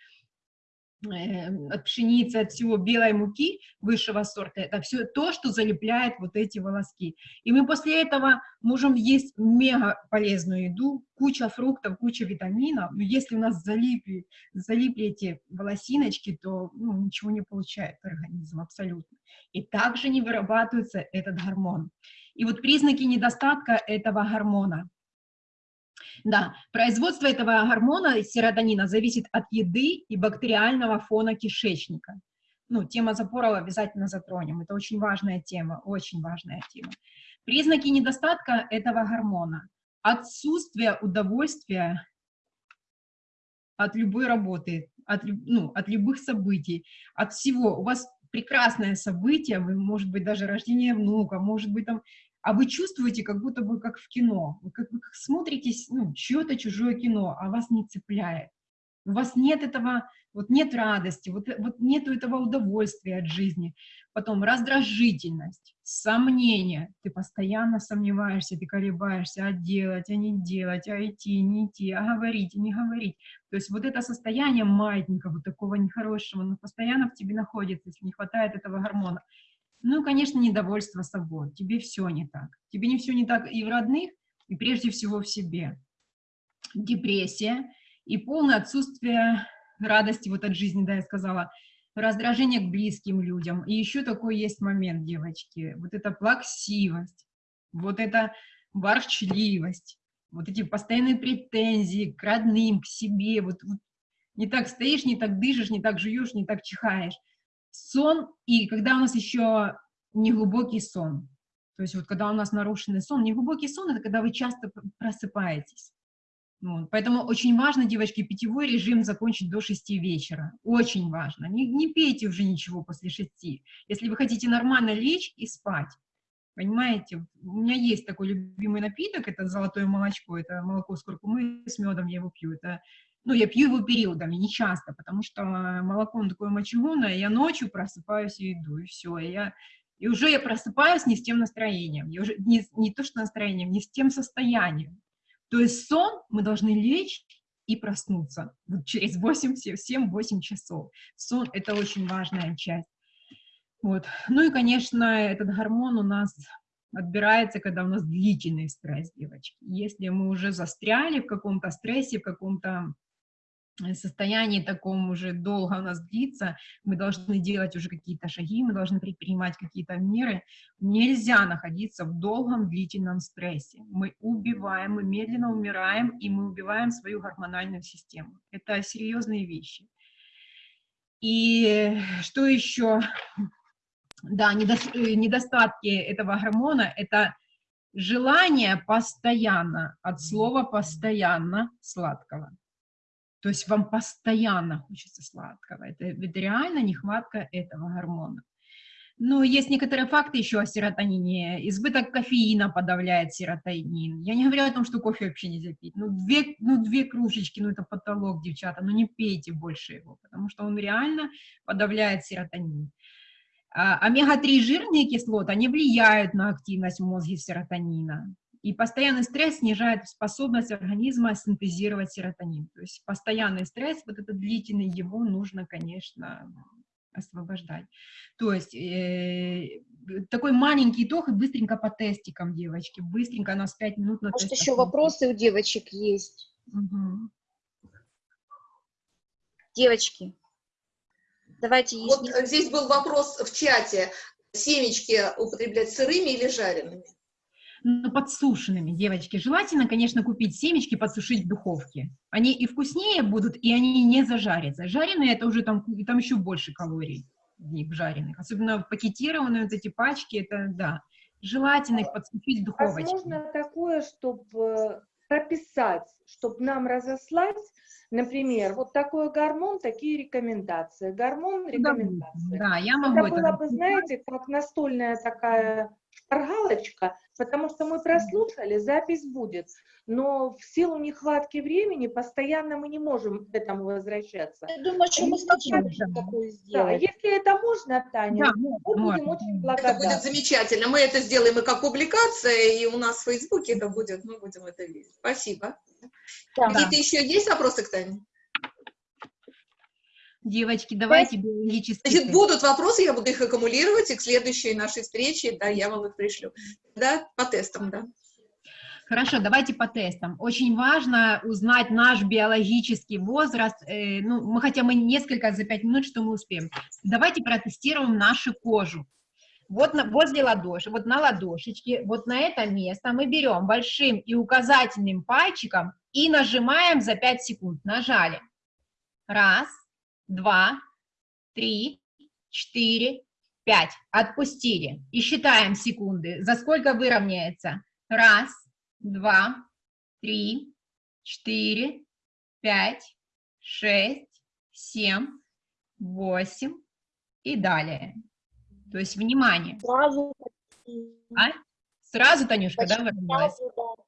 от пшеницы, от всего белой муки высшего сорта, это все то, что залепляет вот эти волоски. И мы после этого можем есть мега полезную еду, куча фруктов, куча витаминов, но если у нас залипли, залипли эти волосиночки, то ну, ничего не получает организм абсолютно. И также не вырабатывается этот гормон. И вот признаки недостатка этого гормона. Да, производство этого гормона серотонина зависит от еды и бактериального фона кишечника. Ну, тема запоров обязательно затронем. Это очень важная тема, очень важная тема. Признаки недостатка этого гормона. Отсутствие удовольствия от любой работы, от, ну, от любых событий, от всего. У вас прекрасное событие, вы, может быть, даже рождение внука, может быть, там, а вы чувствуете, как будто бы как в кино, вы как, вы как смотрите, с- ну, чье-то чужое кино, а вас не цепляет. У вас нет этого, вот нет радости, вот, э- вот нету этого удовольствия от жизни. Потом раздражительность, сомнения, ты постоянно сомневаешься, ты колебаешься, а делать, а не делать, а идти, не идти, а говорить, не говорить. То есть вот это состояние маятника, вот такого нехорошего, но постоянно в тебе находится, если не хватает этого гормона. Ну, конечно, недовольство собой. Тебе все не так. Тебе не все не так и в родных, и прежде всего в себе. Депрессия и полное отсутствие радости вот от жизни, да, я сказала, раздражение к близким людям. И еще такой есть момент, девочки, вот эта плаксивость, вот эта ворчливость, вот эти постоянные претензии к родным, к себе, вот, вот не так стоишь, не так дышишь, не так жуешь, не так чихаешь. Сон, и когда у нас еще неглубокий сон, то есть вот когда у нас нарушенный сон, неглубокий сон — это когда вы часто просыпаетесь. Вот. Поэтому очень важно, девочки, питьевой режим закончить до 6 вечера. Очень важно. Не, не пейте уже ничего после 6. Если вы хотите нормально лечь и спать. Понимаете, у меня есть такой любимый напиток, это золотое молочко, это молоко с куркумой, с медом я его пью. Это, ну, я пью его периодами, не часто, потому что молоко оно такое мочегонное, я ночью просыпаюсь и иду, и все. И, я, и уже я просыпаюсь не с тем настроением, я уже не, не то что настроением, не с тем состоянием. То есть сон мы должны лечь и проснуться вот через 8, 7-8 часов. Сон – это очень важная часть. Вот. Ну и, конечно, этот гормон у нас отбирается, когда у нас длительный стресс, девочки. Если мы уже застряли в каком-то стрессе, в каком-то э, состоянии таком уже долго у нас длится, мы должны делать уже какие-то шаги, мы должны предпринимать какие-то меры. Нельзя находиться в долгом длительном стрессе. Мы убиваем, мы медленно умираем, и мы убиваем свою гормональную систему. Это серьезные вещи. И что еще? Да, э, недостатки этого гормона – это желание постоянно, от слова «постоянно» сладкого. То есть вам постоянно хочется сладкого. Это, это реально нехватка этого гормона. Ну, есть некоторые факты еще о серотонине. Избыток кофеина подавляет серотонин. Я не говорю о том, что кофе вообще нельзя пить. Ну, две, ну, две кружечки, ну, это потолок, девчата. Ну, не пейте больше его, потому что он реально подавляет серотонин. А, Омега-3 жирные кислоты, они влияют на активность в мозге серотонина. И постоянный стресс снижает способность организма синтезировать серотонин. То есть постоянный стресс, вот этот длительный, его нужно, конечно, освобождать. То есть э, такой маленький итог и быстренько по тестикам, девочки. Быстренько, у нас 5 минут на Может, еще вопросы у девочек есть? Мгм. Девочки, давайте, Вот если... э, здесь был вопрос в чате. Семечки употреблять сырыми или жареными? Ну, подсушенными, девочки. Желательно, конечно, купить семечки, подсушить в духовке. Они и вкуснее будут, и они не зажарятся. Жареные это уже там, там еще больше калорий в них жареных. Особенно пакетированные вот эти пачки, это да. Желательно их подсушить в духовочке. Возможно такое, чтобы прописать, чтобы нам разослать, например, вот такой гормон, такие рекомендации. Гормон, Да, рекомендации. Да, я могу Это это было бы, знаете, как настольная такая шпаргалочка, потому что мы прослушали, запись будет, но в силу нехватки времени постоянно мы не можем к этому возвращаться. Я думаю, что мы такую Да, сделать. если это можно, Таня, Да, мы можно, будем можно. очень Это благодарны. будет замечательно. Мы это сделаем и как публикация, и у нас в Фейсбуке это будет, мы будем это видеть. Спасибо. Да. Какие-то еще есть вопросы к Тане? Девочки, давайте биологический Значит, будут вопросы, я буду их аккумулировать, и к следующей нашей встрече, да, я вам их пришлю. Да, по тестам, да. Хорошо, давайте по тестам. Очень важно узнать наш биологический возраст. Э, ну, мы хотя мы несколько за пять минут, что мы успеем. Давайте протестируем нашу кожу. Вот на, возле ладоши, вот на ладошечке, вот на это место мы берем большим и указательным пальчиком и нажимаем за 5 секунд. Нажали. Раз, два, три, четыре, пять. Отпустили. И считаем секунды. За сколько выровняется? Раз, два, три, четыре, пять, шесть, семь, восемь и далее. То есть, внимание. Сразу. А? Сразу, Танюшка, да, Почти выровнялась? сразу, да.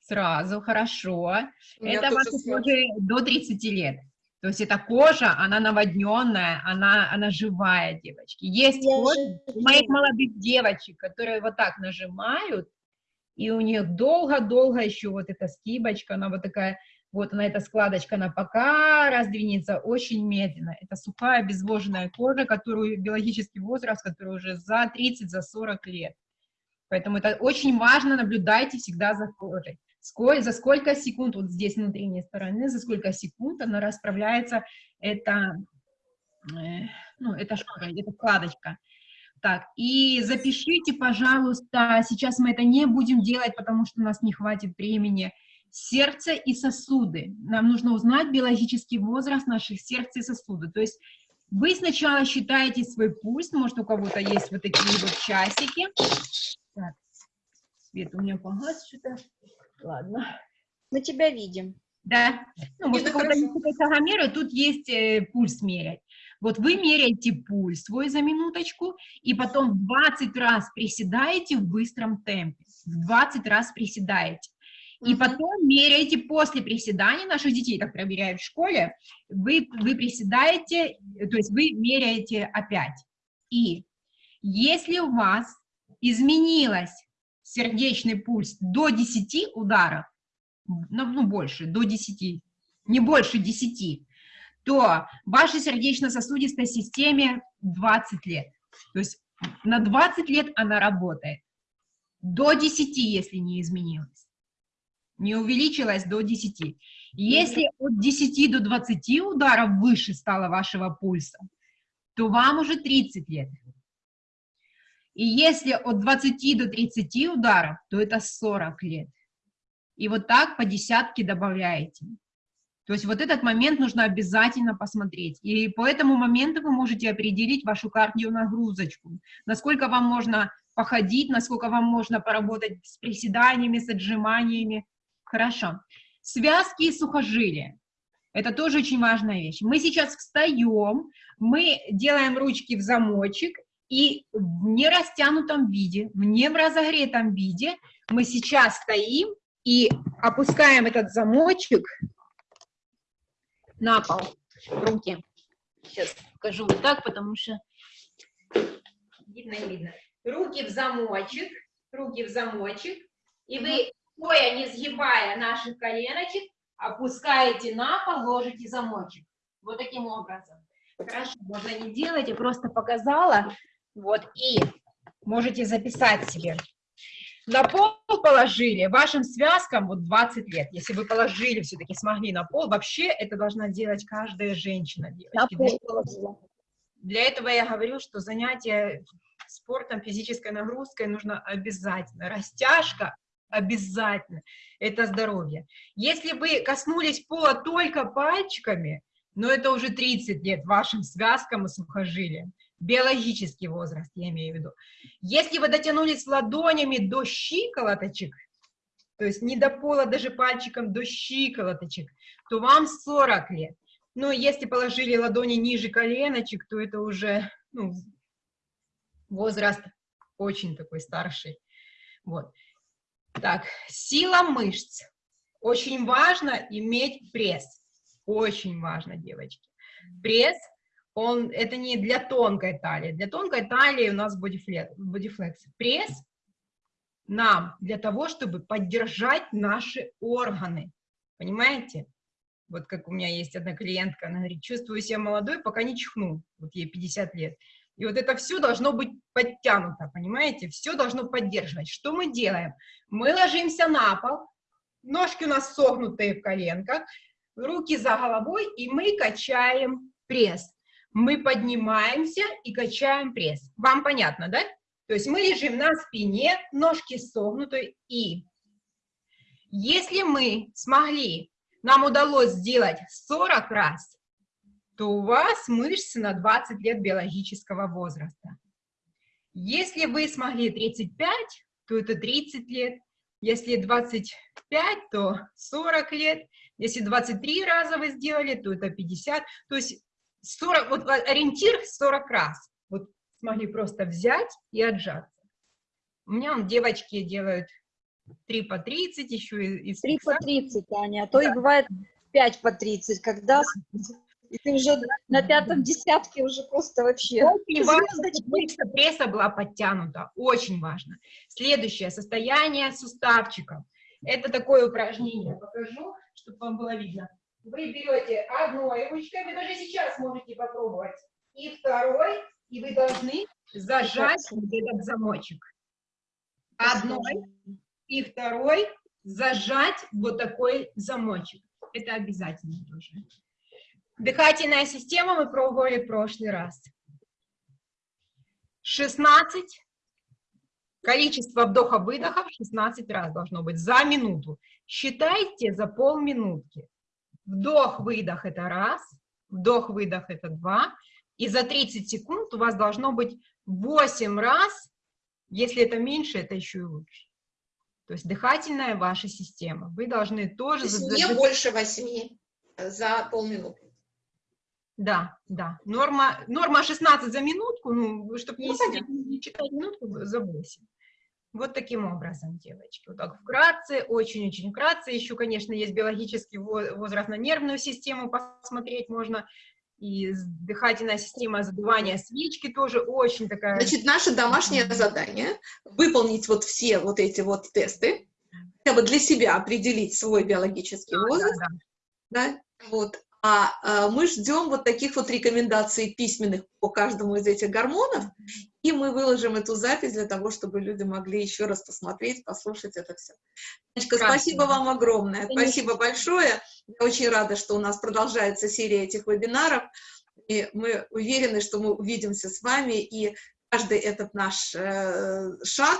Сразу, хорошо. Меня Это сразу. кожа до 30 лет. То есть эта кожа, она наводненная, она, она живая, девочки. Есть Я кожа моих молодых девочек, которые вот так нажимают, и у них долго-долго еще вот эта скибочка, она вот такая, вот она, эта складочка, она пока раздвинется очень медленно. Это сухая, обезвоженная кожа, которую биологический возраст, который уже за 30, за 40 лет. Поэтому это очень важно, наблюдайте всегда за кожей. Сколь, за сколько секунд, вот здесь внутренней стороны, за сколько секунд она расправляется, это, э, ну, это шкура, это складочка. Так, и запишите, пожалуйста, сейчас мы это не будем делать, потому что у нас не хватит времени, сердце и сосуды. Нам нужно узнать биологический возраст наших сердца и сосудов. То есть вы сначала считаете свой пульс, может, у кого-то есть вот такие вот часики. Так, свет у меня погас что-то. Ладно. Мы тебя видим. Да, ну, может, у кого-то есть и тут есть э, пульс мерять. Вот вы меряете пульс свой за минуточку, и потом в 20 раз приседаете в быстром темпе. В 20 раз приседаете. И потом меряете после приседаний, наших детей так проверяют в школе, вы, вы приседаете, то есть вы меряете опять. И если у вас изменилось сердечный пульс до 10 ударов, ну, ну, больше, до 10, не больше 10, то вашей сердечно-сосудистой системе 20 лет. То есть на 20 лет она работает. До 10, если не изменилось. Не увеличилась до 10. Если от 10 до 20 ударов выше стало вашего пульса, то вам уже 30 лет. И если от 20 до 30 ударов, то это 40 лет. И вот так по десятке добавляете. То есть вот этот момент нужно обязательно посмотреть. И по этому моменту вы можете определить вашу кардионагрузочку. Насколько вам можно походить, насколько вам можно поработать с приседаниями, с отжиманиями. Хорошо. Связки и сухожилия. Это тоже очень важная вещь. Мы сейчас встаем, мы делаем ручки в замочек, и в нерастянутом виде, в неразогретом виде мы сейчас стоим и опускаем этот замочек на пол, руки. Сейчас покажу вот так, потому что видно, не видно. Руки в замочек, руки в замочек, и вы, стоя, не сгибая наших коленочек, опускаете на пол, ложите замочек. Вот таким образом. Хорошо, можно не делать, я просто показала. Вот, и можете записать себе. На пол положили, вашим связкам вот 20 лет. Если вы положили, все-таки смогли на пол, вообще это должна делать каждая женщина. На девочки. Для пол для этого я говорю, что занятие спортом, физической нагрузкой нужно обязательно. Растяжка обязательно. Это здоровье. Если вы коснулись пола только пальчиками, но это уже 30 лет вашим связкам и сухожилиям. Биологический возраст, я имею в виду. Если вы дотянулись ладонями до щиколоточек, то есть не до пола даже пальчиком, до щиколоточек, то вам 40 лет. Но если положили ладони ниже коленочек, то это уже ну, возраст очень такой старший. Вот. Так, сила мышц. Очень важно иметь пресс. Очень важно, девочки. Пресс, он, это не для тонкой талии. Для тонкой талии у нас бодифлекс. Пресс нам для того, чтобы поддержать наши органы. Понимаете? Вот как у меня есть одна клиентка, она говорит, чувствую себя молодой, пока не чихну. Вот ей 50 лет. И вот это все должно быть подтянуто, понимаете? Все должно поддерживать. Что мы делаем? Мы ложимся на пол, ножки у нас согнутые в коленках, руки за головой, и мы качаем пресс. Мы поднимаемся и качаем пресс. Вам понятно, да? То есть мы лежим на спине, ножки согнуты, и если мы смогли, нам удалось сделать 40 раз, то у вас мышцы на 20 лет биологического возраста. Если вы смогли 35, то это 30 лет. Если 25, то 40 лет. Если 23 раза вы сделали, то это 50. То есть 40, вот ориентир 40 раз. Вот смогли просто взять и отжаться. У меня он, девочки делают 3 по 30 еще из 3 по фикса- 30, Аня, а то и Да. бывает 5 по 30, когда и ты уже на пятом десятке уже просто вообще. Очень важно, чтобы пресса была подтянута. Очень важно. Следующее. Состояние суставчиков. Это такое упражнение. Покажу, чтобы вам было видно. Вы берете одной ручкой, вы даже сейчас можете попробовать, и второй, и вы должны зажать вот этот замочек. Одной и второй зажать вот такой замочек. Это обязательно тоже. Дыхательная система мы пробовали в прошлый раз. 16. Количество вдоха-выдохов 16 раз должно быть за минуту. Считайте за полминутки. Вдох-выдох это раз, вдох-выдох это два. И за 30 секунд у вас должно быть 8 раз. Если это меньше, это еще и лучше. То есть дыхательная ваша система. Вы должны То тоже... есть за- не больше восьми за полминуты. Да, да. Норма, норма 16 за минутку, ну, чтобы не, Ну, не читать минутку, за 8. Вот таким образом, девочки. Вот так вкратце, очень-очень вкратце. Еще, конечно, есть биологический во- возраст на нервную систему, посмотреть можно. И дыхательная система задувания свечки тоже очень такая... Значит, наше домашнее задание выполнить вот все вот эти вот тесты, хотя бы для себя определить свой биологический Да, возраст, да, да, вот. А, а, мы ждем вот таких вот рекомендаций письменных по каждому из этих гормонов, и мы выложим эту запись для того, чтобы люди могли еще раз посмотреть, послушать это все. Танечка, спасибо вам огромное, Конечно. спасибо большое. Я очень рада, что у нас продолжается серия этих вебинаров, и мы уверены, что мы увидимся с вами, и каждый этот наш э, шаг,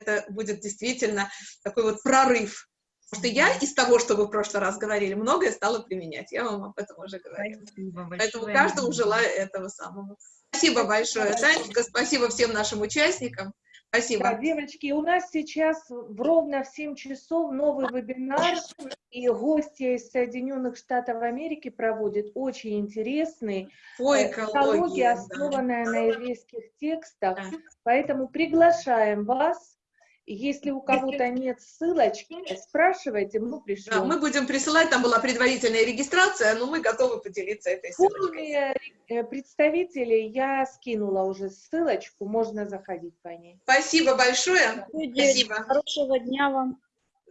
это будет действительно такой вот прорыв. Потому что я из того, что вы в прошлый раз говорили, многое стала применять. Я вам об этом уже говорила. Спасибо Поэтому большое. каждому желаю этого самого. Спасибо большое, Танечка, спасибо всем нашим участникам. Да, Спасибо. девочки, у нас сейчас в- ровно в 7 часов новый вебинар, и гостья из Соединенных Штатов Америки проводит очень интересный По э, экологии. да. основанная на еврейских текстах. Да. Поэтому приглашаем вас. Если у кого-то нет ссылочки, спрашивайте, мы Да, пришлем. мы будем присылать, там была предварительная регистрация, но мы готовы поделиться этой ссылочкой. э, представителей я скинула уже ссылочку, можно заходить по ней. Спасибо большое. Спасибо. Хорошего дня вам.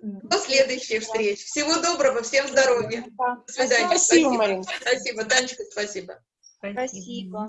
До следующих встреч. Всего доброго, всем здоровья. До свидания. Спасибо, Марина. Спасибо, Танечка, спасибо. Спасибо.